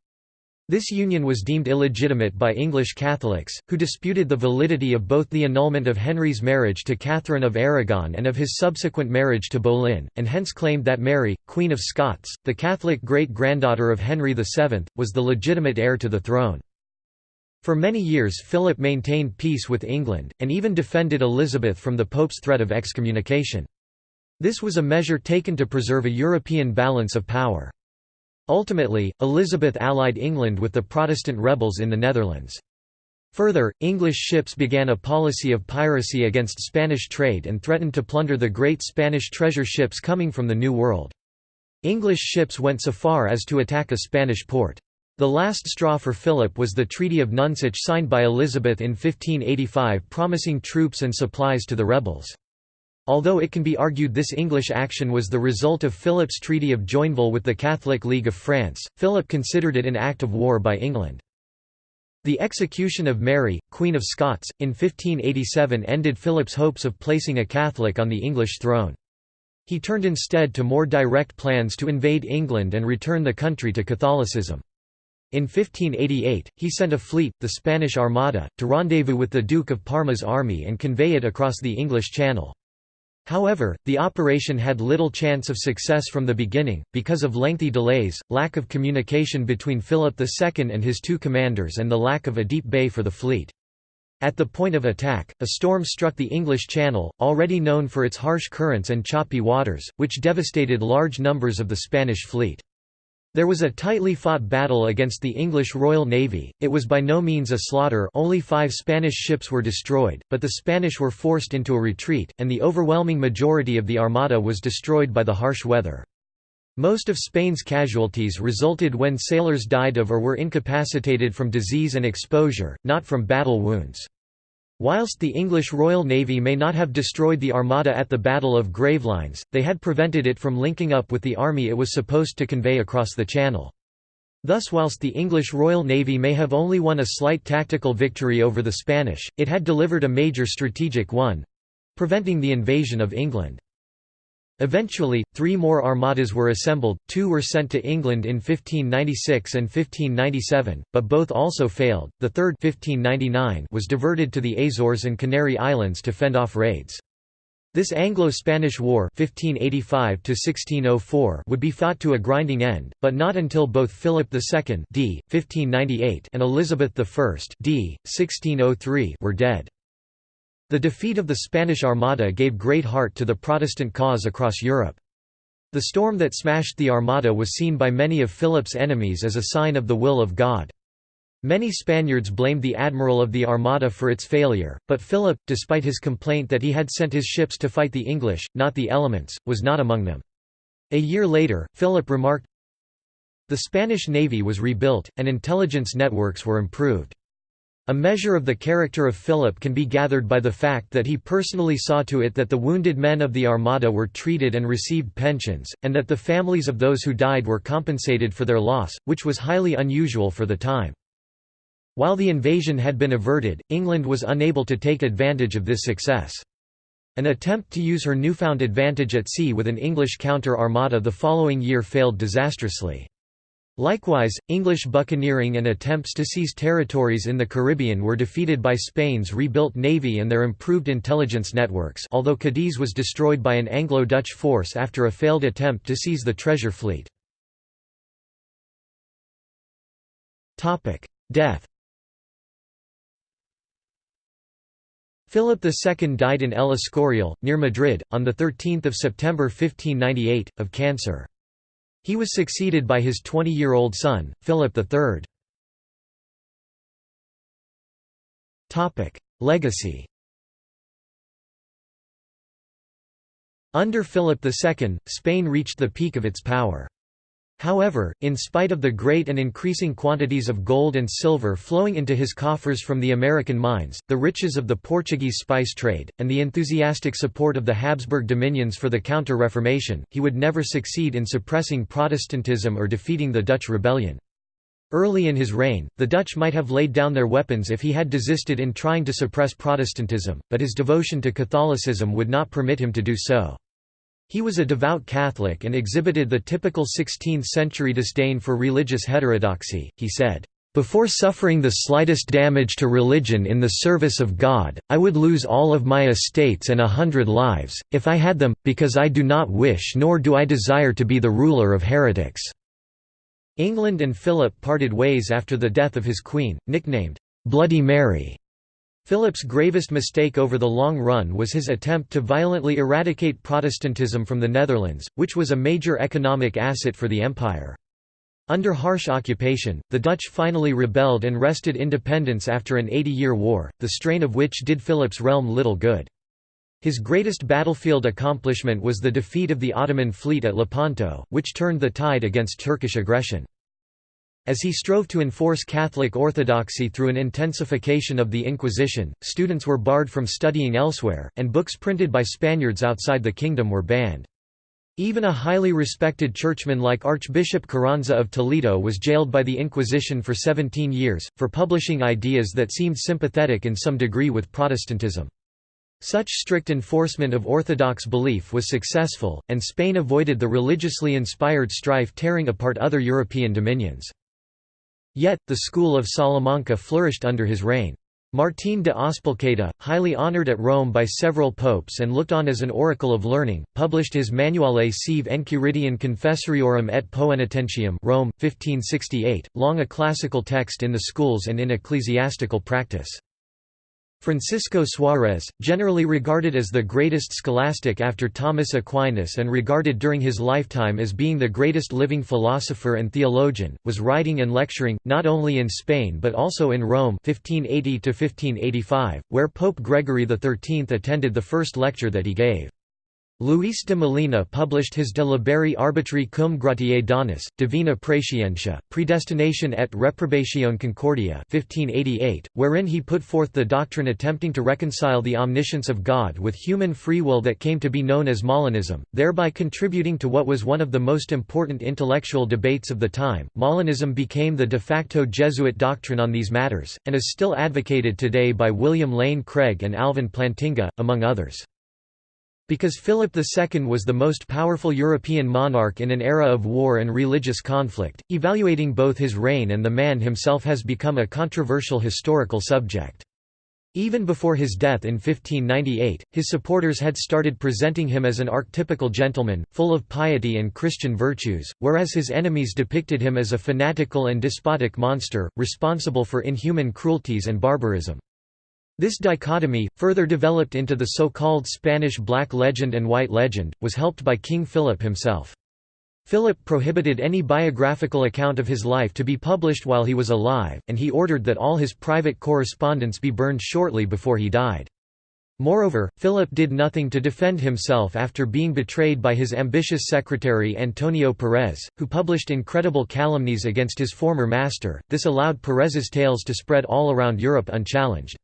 This union was deemed illegitimate by English Catholics, who disputed the validity of both the annulment of Henry's marriage to Catherine of Aragon and of his subsequent marriage to Boleyn, and hence claimed that Mary, Queen of Scots, the Catholic great-granddaughter of Henry VII, was the legitimate heir to the throne. For many years Philip maintained peace with England, and even defended Elizabeth from the Pope's threat of excommunication. This was a measure taken to preserve a European balance of power. Ultimately, Elizabeth allied England with the Protestant rebels in the Netherlands. Further, English ships began a policy of piracy against Spanish trade and threatened to plunder the great Spanish treasure ships coming from the New World. English ships went so far as to attack a Spanish port. The last straw for Philip was the Treaty of Nonsuch signed by Elizabeth in 1585 promising troops and supplies to the rebels. Although it can be argued this English action was the result of Philip's Treaty of Joinville with the Catholic League of France, Philip considered it an act of war by England. The execution of Mary, Queen of Scots, in 1587 ended Philip's hopes of placing a Catholic on the English throne. He turned instead to more direct plans to invade England and return the country to Catholicism. In 1588, he sent a fleet, the Spanish Armada, to rendezvous with the Duke of Parma's army and convey it across the English Channel. However, the operation had little chance of success from the beginning, because of lengthy delays, lack of communication between Philip II and his two commanders and the lack of a deep bay for the fleet. At the point of attack, a storm struck the English Channel, already known for its harsh currents and choppy waters, which devastated large numbers of the Spanish fleet. There was a tightly fought battle against the English Royal Navy, it was by no means a slaughter only five Spanish ships were destroyed, but the Spanish were forced into a retreat, and the overwhelming majority of the Armada was destroyed by the harsh weather. Most of Spain's casualties resulted when sailors died of or were incapacitated from disease and exposure, not from battle wounds. Whilst the English Royal Navy may not have destroyed the Armada at the Battle of Gravelines, they had prevented it from linking up with the army it was supposed to convey across the Channel. Thus whilst the English Royal Navy may have only won a slight tactical victory over the Spanish, it had delivered a major strategic one—preventing the invasion of England. Eventually, three more armadas were assembled, two were sent to England in 1596 and 1597, but both also failed, the third 1599 was diverted to the Azores and Canary Islands to fend off raids. This Anglo-Spanish War 1585 would be fought to a grinding end, but not until both Philip II d. 1598 and Elizabeth I d. 1603 were dead. The defeat of the Spanish Armada gave great heart to the Protestant cause across Europe. The storm that smashed the Armada was seen by many of Philip's enemies as a sign of the will of God. Many Spaniards blamed the admiral of the Armada for its failure, but Philip, despite his complaint that he had sent his ships to fight the English, not the elements, was not among them. A year later, Philip remarked, The Spanish navy was rebuilt, and intelligence networks were improved. A measure of the character of Philip can be gathered by the fact that he personally saw to it that the wounded men of the Armada were treated and received pensions, and that the families of those who died were compensated for their loss, which was highly unusual for the time. While the invasion had been averted, England was unable to take advantage of this success. An attempt to use her newfound advantage at sea with an English counter-armada the following year failed disastrously. Likewise, English buccaneering and attempts to seize territories in the Caribbean were defeated by Spain's rebuilt navy and their improved intelligence networks although Cadiz was destroyed by an Anglo-Dutch force after a failed attempt to seize the treasure fleet. Death Philip II died in El Escorial, near Madrid, on 13 September 1598, of cancer. He was succeeded by his 20-year-old son, Philip III. Legacy Under Philip II, Spain reached the peak of its power. However, in spite of the great and increasing quantities of gold and silver flowing into his coffers from the American mines, the riches of the Portuguese spice trade, and the enthusiastic support of the Habsburg dominions for the Counter-Reformation, he would never succeed in suppressing Protestantism or defeating the Dutch rebellion. Early in his reign, the Dutch might have laid down their weapons if he had desisted in trying to suppress Protestantism, but his devotion to Catholicism would not permit him to do so. He was a devout Catholic and exhibited the typical 16th-century disdain for religious heterodoxy, he said, "...before suffering the slightest damage to religion in the service of God, I would lose all of my estates and a hundred lives, if I had them, because I do not wish nor do I desire to be the ruler of heretics." England and Philip parted ways after the death of his queen, nicknamed, "'Bloody Mary' Philip's gravest mistake over the long run was his attempt to violently eradicate Protestantism from the Netherlands, which was a major economic asset for the empire. Under harsh occupation, the Dutch finally rebelled and wrested independence after an 80-year war, the strain of which did Philip's realm little good. His greatest battlefield accomplishment was the defeat of the Ottoman fleet at Lepanto, which turned the tide against Turkish aggression. As he strove to enforce Catholic orthodoxy through an intensification of the Inquisition, students were barred from studying elsewhere, and books printed by Spaniards outside the kingdom were banned. Even a highly respected churchman like Archbishop Carranza of Toledo was jailed by the Inquisition for 17 years, for publishing ideas that seemed sympathetic in some degree with Protestantism. Such strict enforcement of orthodox belief was successful, and Spain avoided the religiously inspired strife tearing apart other European dominions. Yet, the school of Salamanca flourished under his reign. Martín de Azpilcueta, highly honored at Rome by several popes and looked on as an oracle of learning, published his Manuale sive Enchiridion Confessoriorum et Poenitentium Rome, 1568, long a classical text in the schools and in ecclesiastical practice. Francisco Suarez, generally regarded as the greatest scholastic after Thomas Aquinas and regarded during his lifetime as being the greatest living philosopher and theologian, was writing and lecturing, not only in Spain but also in Rome 1580 where Pope Gregory XIII attended the first lecture that he gave. Luis de Molina published his De liberi arbitri cum gratiae donis, Divina Praescientia, Predestination et Reprobation Concordia 1588, wherein he put forth the doctrine attempting to reconcile the omniscience of God with human free will that came to be known as Molinism, thereby contributing to what was one of the most important intellectual debates of the time. Molinism became the de facto Jesuit doctrine on these matters, and is still advocated today by William Lane Craig and Alvin Plantinga, among others. Because Philip II was the most powerful European monarch in an era of war and religious conflict, evaluating both his reign and the man himself has become a controversial historical subject. Even before his death in 1598, his supporters had started presenting him as an archetypical gentleman, full of piety and Christian virtues, whereas his enemies depicted him as a fanatical and despotic monster, responsible for inhuman cruelties and barbarism. This dichotomy, further developed into the so-called Spanish Black Legend and White Legend, was helped by King Philip himself. Philip prohibited any biographical account of his life to be published while he was alive, and he ordered that all his private correspondence be burned shortly before he died. Moreover, Philip did nothing to defend himself after being betrayed by his ambitious secretary Antonio Perez, who published incredible calumnies against his former master. This allowed Perez's tales to spread all around Europe unchallenged.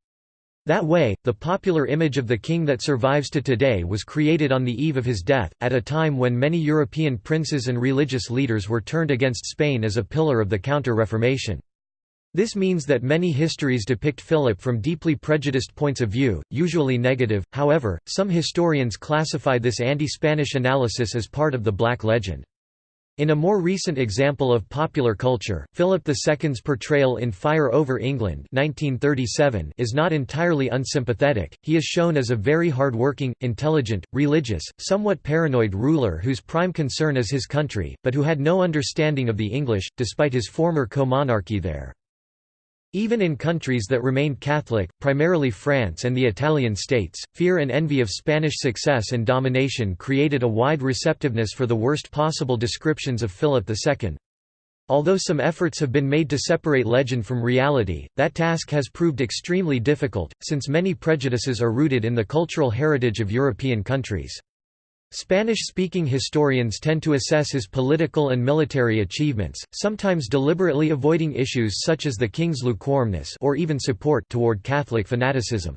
That way, the popular image of the king that survives to today was created on the eve of his death, at a time when many European princes and religious leaders were turned against Spain as a pillar of the Counter-Reformation. This means that many histories depict Philip from deeply prejudiced points of view, usually negative, however, some historians classify this anti-Spanish analysis as part of the Black Legend. In a more recent example of popular culture, Philip II's portrayal in Fire over England 1937 is not entirely unsympathetic, he is shown as a very hard-working, intelligent, religious, somewhat paranoid ruler whose prime concern is his country, but who had no understanding of the English, despite his former co-monarchy there. Even in countries that remained Catholic, primarily France and the Italian states, fear and envy of Spanish success and domination created a wide receptiveness for the worst possible descriptions of Philip II. Although some efforts have been made to separate legend from reality, that task has proved extremely difficult, since many prejudices are rooted in the cultural heritage of European countries. Spanish-speaking historians tend to assess his political and military achievements, sometimes deliberately avoiding issues such as the king's lukewarmness or even support toward Catholic fanaticism.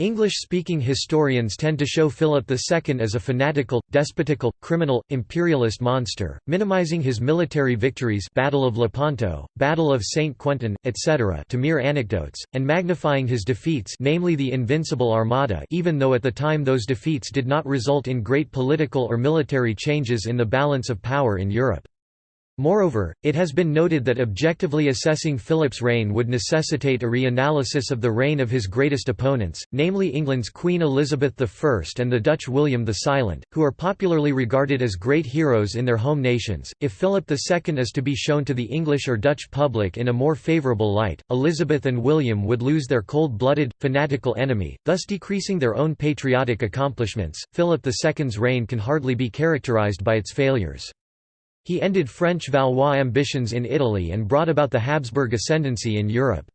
English-speaking historians tend to show Philip II as a fanatical, despotical, criminal, imperialist monster, minimizing his military victories Battle of Lepanto, Battle of St. Quentin, etc. to mere anecdotes, and magnifying his defeats namely the Invincible Armada even though at the time those defeats did not result in great political or military changes in the balance of power in Europe. Moreover, it has been noted that objectively assessing Philip's reign would necessitate a reanalysis of the reign of his greatest opponents, namely England's Queen Elizabeth I and the Dutch William the Silent, who are popularly regarded as great heroes in their home nations. If Philip II is to be shown to the English or Dutch public in a more favourable light, Elizabeth and William would lose their cold blooded, fanatical enemy, thus decreasing their own patriotic accomplishments. Philip II's reign can hardly be characterised by its failures. He ended French Valois ambitions in Italy and brought about the Habsburg ascendancy in Europe.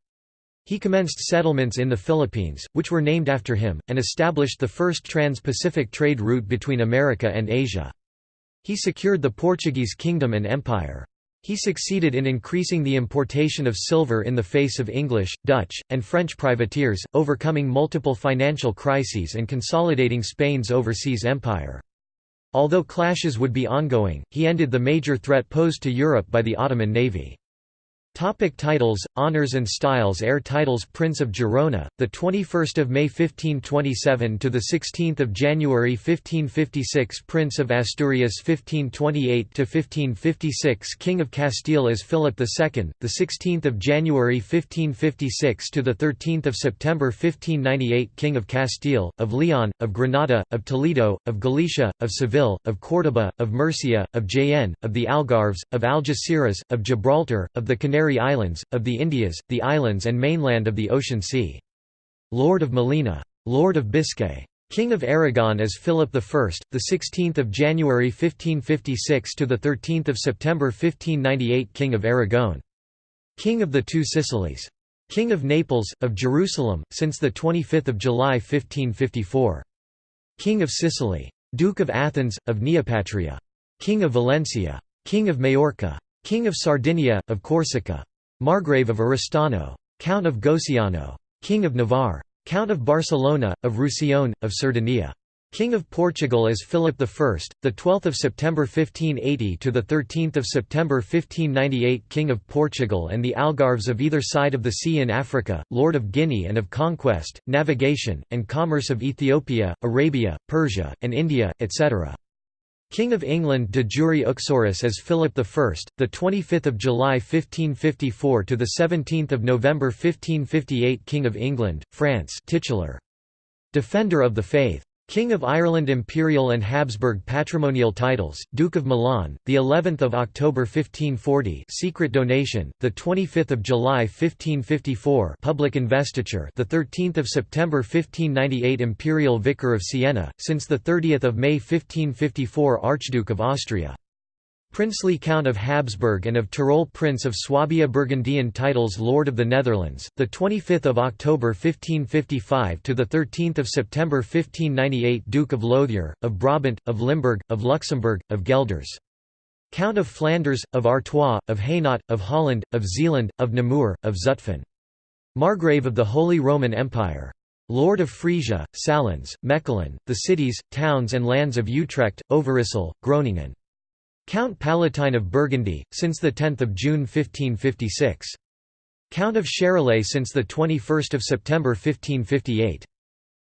He commenced settlements in the Philippines, which were named after him, and established the first trans-Pacific trade route between America and Asia. He secured the Portuguese kingdom and empire. He succeeded in increasing the importation of silver in the face of English, Dutch, and French privateers, overcoming multiple financial crises and consolidating Spain's overseas empire. Although clashes would be ongoing, he ended the major threat posed to Europe by the Ottoman navy. Topic titles, honors and styles. Heir titles Prince of 21st of May 1527 to the 16th of January 1556 Prince of Asturias 1528 to 1556 King of Castile as Philip II, the 16th of January 1556 to the 13th of September 1598 King of Castile, of Leon, of Granada, of Toledo, of Galicia, of Seville, of Córdoba, of Murcia, of Jaén, of the Algarves, of Algeciras, of Gibraltar, of the Canary Canary Islands, of the Indias, the islands and mainland of the Ocean Sea. Lord of Molina. Lord of Biscay. King of Aragon as Philip I, the 16th of January 1556 to the 13th of September 1598 King of Aragon. King of the Two Sicilies. King of Naples, of Jerusalem, since the 25th of July 1554. King of Sicily. Duke of Athens, of Neopatria. King of Valencia. King of Majorca. King of Sardinia, of Corsica. Margrave of Oristano. Count of Goceano. King of Navarre. Count of Barcelona, of Roussillon, of Sardinia. King of Portugal as Philip I, the 12th of September 1580 to the 13th of September 1598 King of Portugal and the Algarves of either side of the sea in Africa, Lord of Guinea and of conquest, navigation, and commerce of Ethiopia, Arabia, Persia, and India, etc. King of England de jure uxoris as Philip I, the 25th of July 1554 to the 17th of November 1558 King of England, France titular. Defender of the Faith King of Ireland Imperial and Habsburg patrimonial titles Duke of Milan the 11th of October 1540 secret donation the 25th of July 1554 public investiture the 13th of September 1598 Imperial Vicar of Siena since the 30th of May 1554 Archduke of Austria Princely Count of Habsburg and of Tyrol Prince of Swabia Burgundian titles Lord of the Netherlands the 25th October 1555 to the 13th September 1598 Duke of Lothier of Brabant of Limburg of Luxembourg of Gelders. Count of Flanders of Artois of Hainaut of Holland of Zeeland of Namur of Zutphen. Margrave of the Holy Roman Empire. Lord of Frisia, Salins, Mechelen, the cities, towns and lands of Utrecht, Overijssel, Groningen Count Palatine of Burgundy, since 10 June 1556. Count of Charolais since 21 September 1558.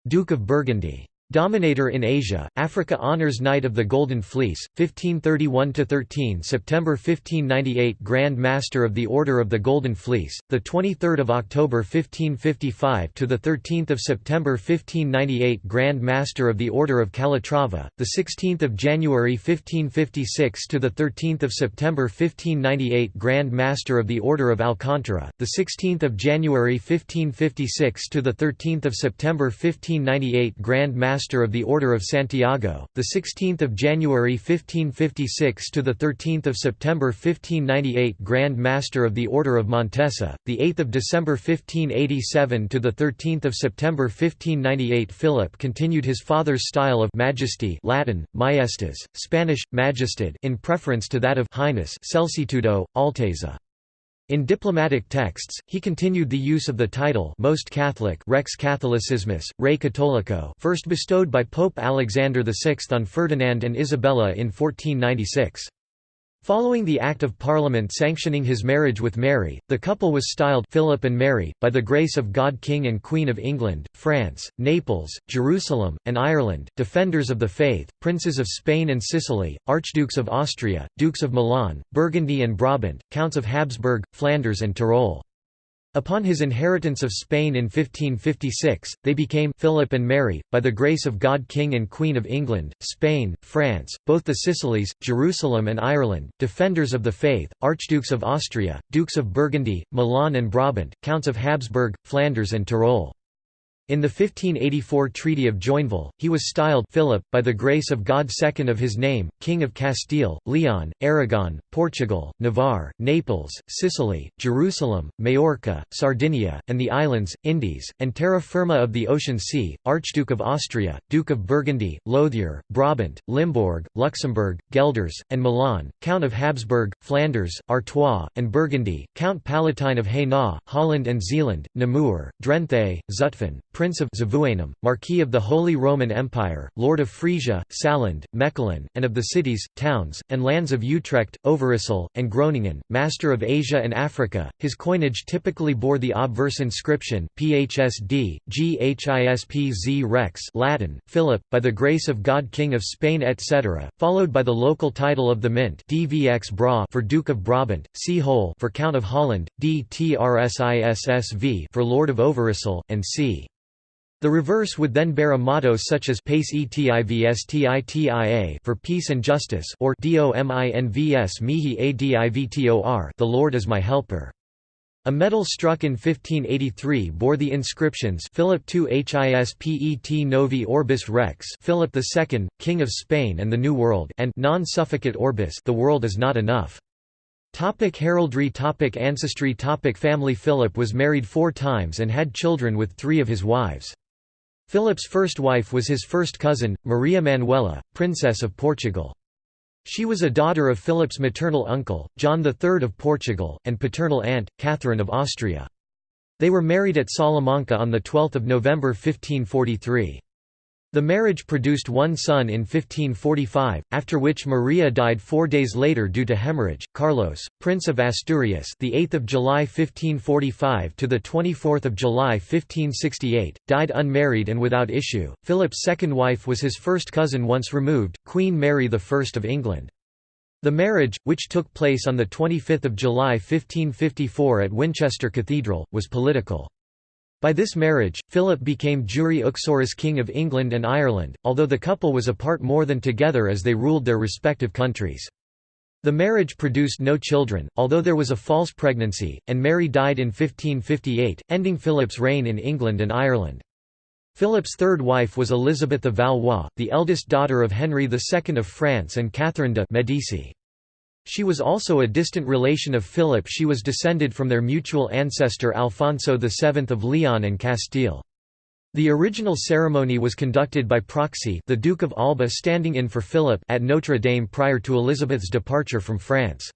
Duke of Burgundy. Dominator in Asia, Africa Honours Knight of the Golden Fleece, 1531–13 September 1598 Grand Master of the Order of the Golden Fleece, 23 October 1555 to 13 September 1598 Grand Master of the Order of Calatrava, 16 January 1556 to 13 September 1598 Grand Master of the Order of Alcantara, 16 January 1556 to 13 September 1598 Grand Master Master of the Order of Santiago, the 16th of January 1556 to the 13th of September 1598 Grand Master of the Order of Montesa, the 8th of December 1587 to the 13th of September 1598 Philip continued his father's style of majesty Latin majestas, Spanish majestad in preference to that of highness Celsitudo, Alteza. In diplomatic texts, he continued the use of the title Most Catholic Rex Catholicissimus, Rei Cattolico first bestowed by Pope Alexander VI on Ferdinand and Isabella in 1496. Following the Act of Parliament sanctioning his marriage with Mary, the couple was styled Philip and Mary, by the grace of God King and Queen of England, France, Naples, Jerusalem, and Ireland, defenders of the faith, princes of Spain and Sicily, archdukes of Austria, dukes of Milan, Burgundy and Brabant, counts of Habsburg, Flanders and Tyrol. Upon his inheritance of Spain in 1556, they became Philip and Mary, by the grace of God King and Queen of England, Spain, France, both the Sicilies, Jerusalem and Ireland, defenders of the faith, archdukes of Austria, dukes of Burgundy, Milan and Brabant, counts of Habsburg, Flanders and Tyrol. In the 1584 Treaty of Joinville, he was styled Philip, by the grace of God second of his name, King of Castile, Leon, Aragon, Portugal, Navarre, Naples, Sicily, Jerusalem, Majorca, Sardinia, and the islands, Indies, and terra firma of the Ocean Sea, Archduke of Austria, Duke of Burgundy, Lothier, Brabant, Limburg, Luxembourg, Gelders, and Milan, Count of Habsburg, Flanders, Artois, and Burgundy, Count Palatine of Hainaut, Holland and Zeeland, Namur, Drenthe, Zutphen, Prince of Zavuanum, Marquis of the Holy Roman Empire, Lord of Frisia, Salland, Mechelen, and of the cities, towns, and lands of Utrecht, Overijssel, and Groningen, Master of Asia and Africa. His coinage typically bore the obverse inscription, PHSD, GHISPZ Rex Latin, Philip, by the grace of God King of Spain etc., followed by the local title of the mint DVX Bra for Duke of Brabant, C. Hole for Count of Holland, DTRSISSV for Lord of Overijssel, and C. The reverse would then bear a motto such as Pace etivstitia for peace and justice or Dominvs mihi adivtor the Lord is my helper. A medal struck in 1583 bore the inscriptions Philip II Hispet Novi Orbis Rex Philip II, King of Spain and the New World and Non Suffocat Orbis The World is Not Enough. Topic heraldry topic Ancestry topic Family Philip was married four times and had children with three of his wives. Philip's first wife was his first cousin, Maria Manuela, Princess of Portugal. She was a daughter of Philip's maternal uncle, John III of Portugal, and paternal aunt, Catherine of Austria. They were married at Salamanca on 12 November 1543. The marriage produced one son in 1545, after which Maria died four days later due to hemorrhage. Carlos, Prince of Asturias, the 8th of July 1545 to the 24th of July 1568, died unmarried and without issue. Philip's second wife was his first cousin once removed, Queen Mary I of England. The marriage, which took place on the 25th of July 1554 at Winchester Cathedral, was political. By this marriage, Philip became jure uxoris King of England and Ireland, although the couple was apart more than together as they ruled their respective countries. The marriage produced no children, although there was a false pregnancy, and Mary died in 1558, ending Philip's reign in England and Ireland. Philip's third wife was Elizabeth of Valois, the eldest daughter of Henry II of France and Catherine de' Medici. She was also a distant relation of Philip she was descended from their mutual ancestor Alfonso VII of Leon and Castile. The original ceremony was conducted by proxy the Duke of Alba standing in for Philip at Notre Dame prior to Elizabeth's departure from France.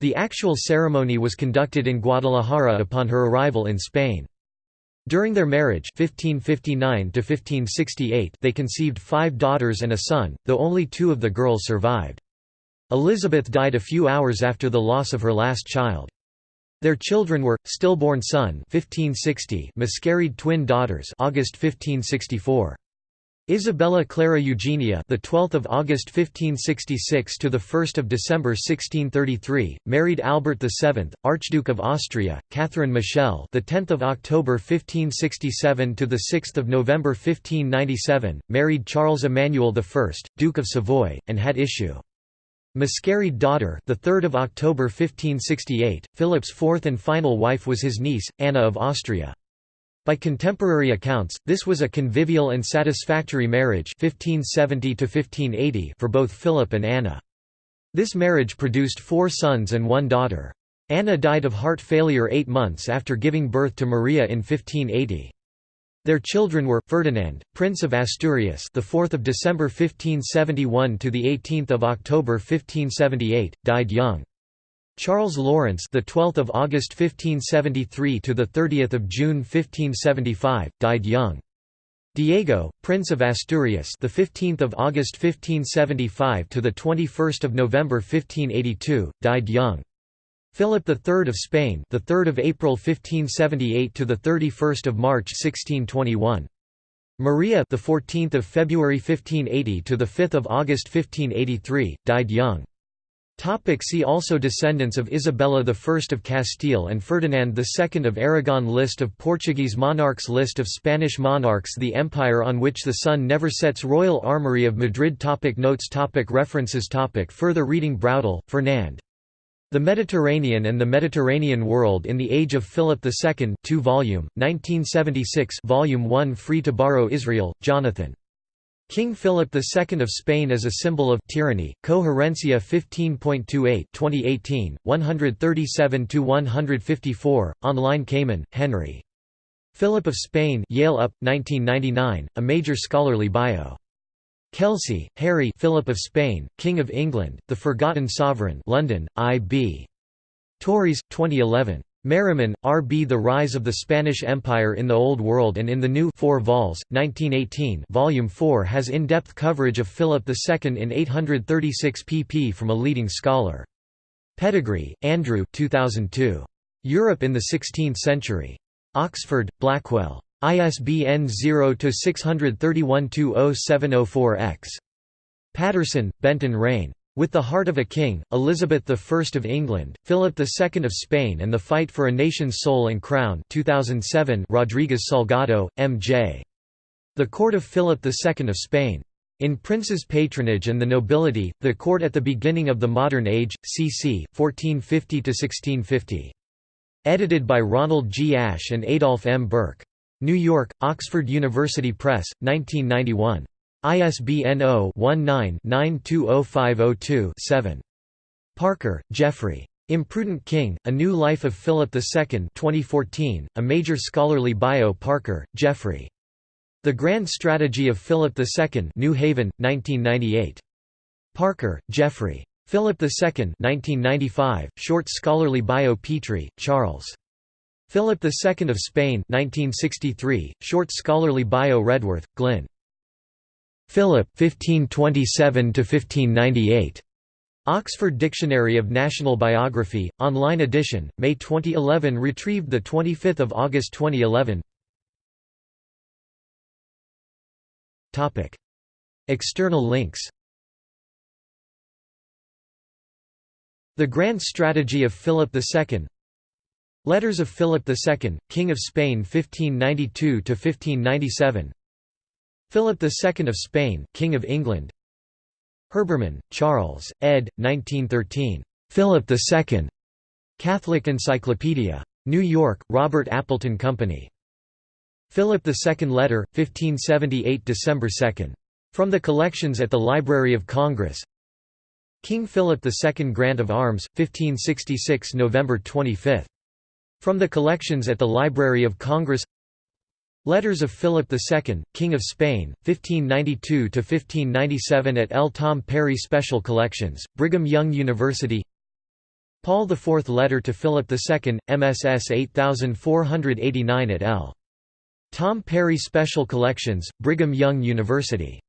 The actual ceremony was conducted in Guadalajara upon her arrival in Spain. During their marriage 1559 they conceived five daughters and a son, though only two of the girls survived. Elizabeth died a few hours after the loss of her last child. Their children were stillborn son 1560, miscarried twin daughters August 1564. Isabella Clara Eugenia, the 12th of August 1566 to the 1st of December 1633, married Albert VII, Archduke of Austria, Catherine Michelle, the 10th of October 1567 to the 6th of November 1597, married Charles Emmanuel I, Duke of Savoy, and had issue. Miscarried daughter, the 3rd of October 1568. Philip's fourth and final wife was his niece, Anna of Austria. By contemporary accounts, this was a convivial and satisfactory marriage 1570 to 1580 for both Philip and Anna. This marriage produced four sons and one daughter. Anna died of heart failure eight months after giving birth to Maria in 1580. Their children were Ferdinand, Prince of Asturias, the 4th of December 1571 to the 18th of October 1578, died young. Charles Lawrence, the 12th of August 1573 to the 30th of June 1575, died young. Diego, Prince of Asturias, the 15th of August 1575 to the 21st of November 1582, died young. Philip III of Spain, the 3rd of April 1578 to the 31st of March 1621. Maria, the 14th of February 1580 to the 5th of August 1583, died young. Topic see also Descendants of Isabella I of Castile and Ferdinand II of Aragon List of Portuguese monarchs List of Spanish monarchs The empire on which the sun never sets Royal Armoury of Madrid topic Notes topic References topic Further reading Braudel, Fernand. The Mediterranean and the Mediterranean World in the Age of Philip II 2 volume, 1976 volume 1 Free to borrow Israel, Jonathan. King Philip II of Spain as a Symbol of Tyranny, Coherencia 15.28 2018, 137–154, online Kamen, Henry. Philip of Spain Yale UP, 1999, a major scholarly bio. Kelsey, Harry Philip of Spain, King of England, The Forgotten Sovereign London, I.B. Tauris, 2011. Merriman, R. B. The Rise of the Spanish Empire in the Old World and in the New 4 vols, 1918 Volume 4 has in-depth coverage of Philip II in 836 pp from a leading scholar. Pettegree, Andrew 2002. Europe in the Sixteenth Century. Oxford, Blackwell. ISBN 0-631-20704-X. Patterson, Benton Rain. With the Heart of a King, Elizabeth I of England, Philip II of Spain and the Fight for a Nation's Soul and Crown 2007 Rodriguez Salgado, M.J. The Court of Philip II of Spain. In Prince's Patronage and the Nobility, the Court at the Beginning of the Modern Age, cc. 1450–1650. Edited by Ronald G. Asch and Adolph M. Birke. New York, Oxford University Press, 1991. ISBN 0-19-920502-7. Parker, Geoffrey. Imprudent King, A New Life of Philip II 2014, a major scholarly bio Parker, Geoffrey. The Grand Strategy of Philip II New Haven, 1998. Parker, Geoffrey. Philip II 1995, short scholarly bio Petrie, Charles. Philip II of Spain 1963, short scholarly bio Redworth, Glyn. Philip 1527–1598. Oxford Dictionary of National Biography, online edition, May 2011 retrieved 25 August 2011 External links The Grand Strategy of Philip II Letters of Philip II, King of Spain 1592–1597 Philip II of Spain, King of England Herbermann, Charles, ed. 1913. Philip II. Catholic Encyclopedia. New York, Robert Appleton Company. Philip II Letter, 1578 December 2. From the collections at the Library of Congress King Philip II Grant of Arms, 1566 November 25. From the collections at the Library of Congress Letters of Philip II, King of Spain, 1592–1597 at L. Tom Perry Special Collections, Brigham Young University Paul IV Letter to Philip II, MSS 8489 at L. Tom Perry Special Collections, Brigham Young University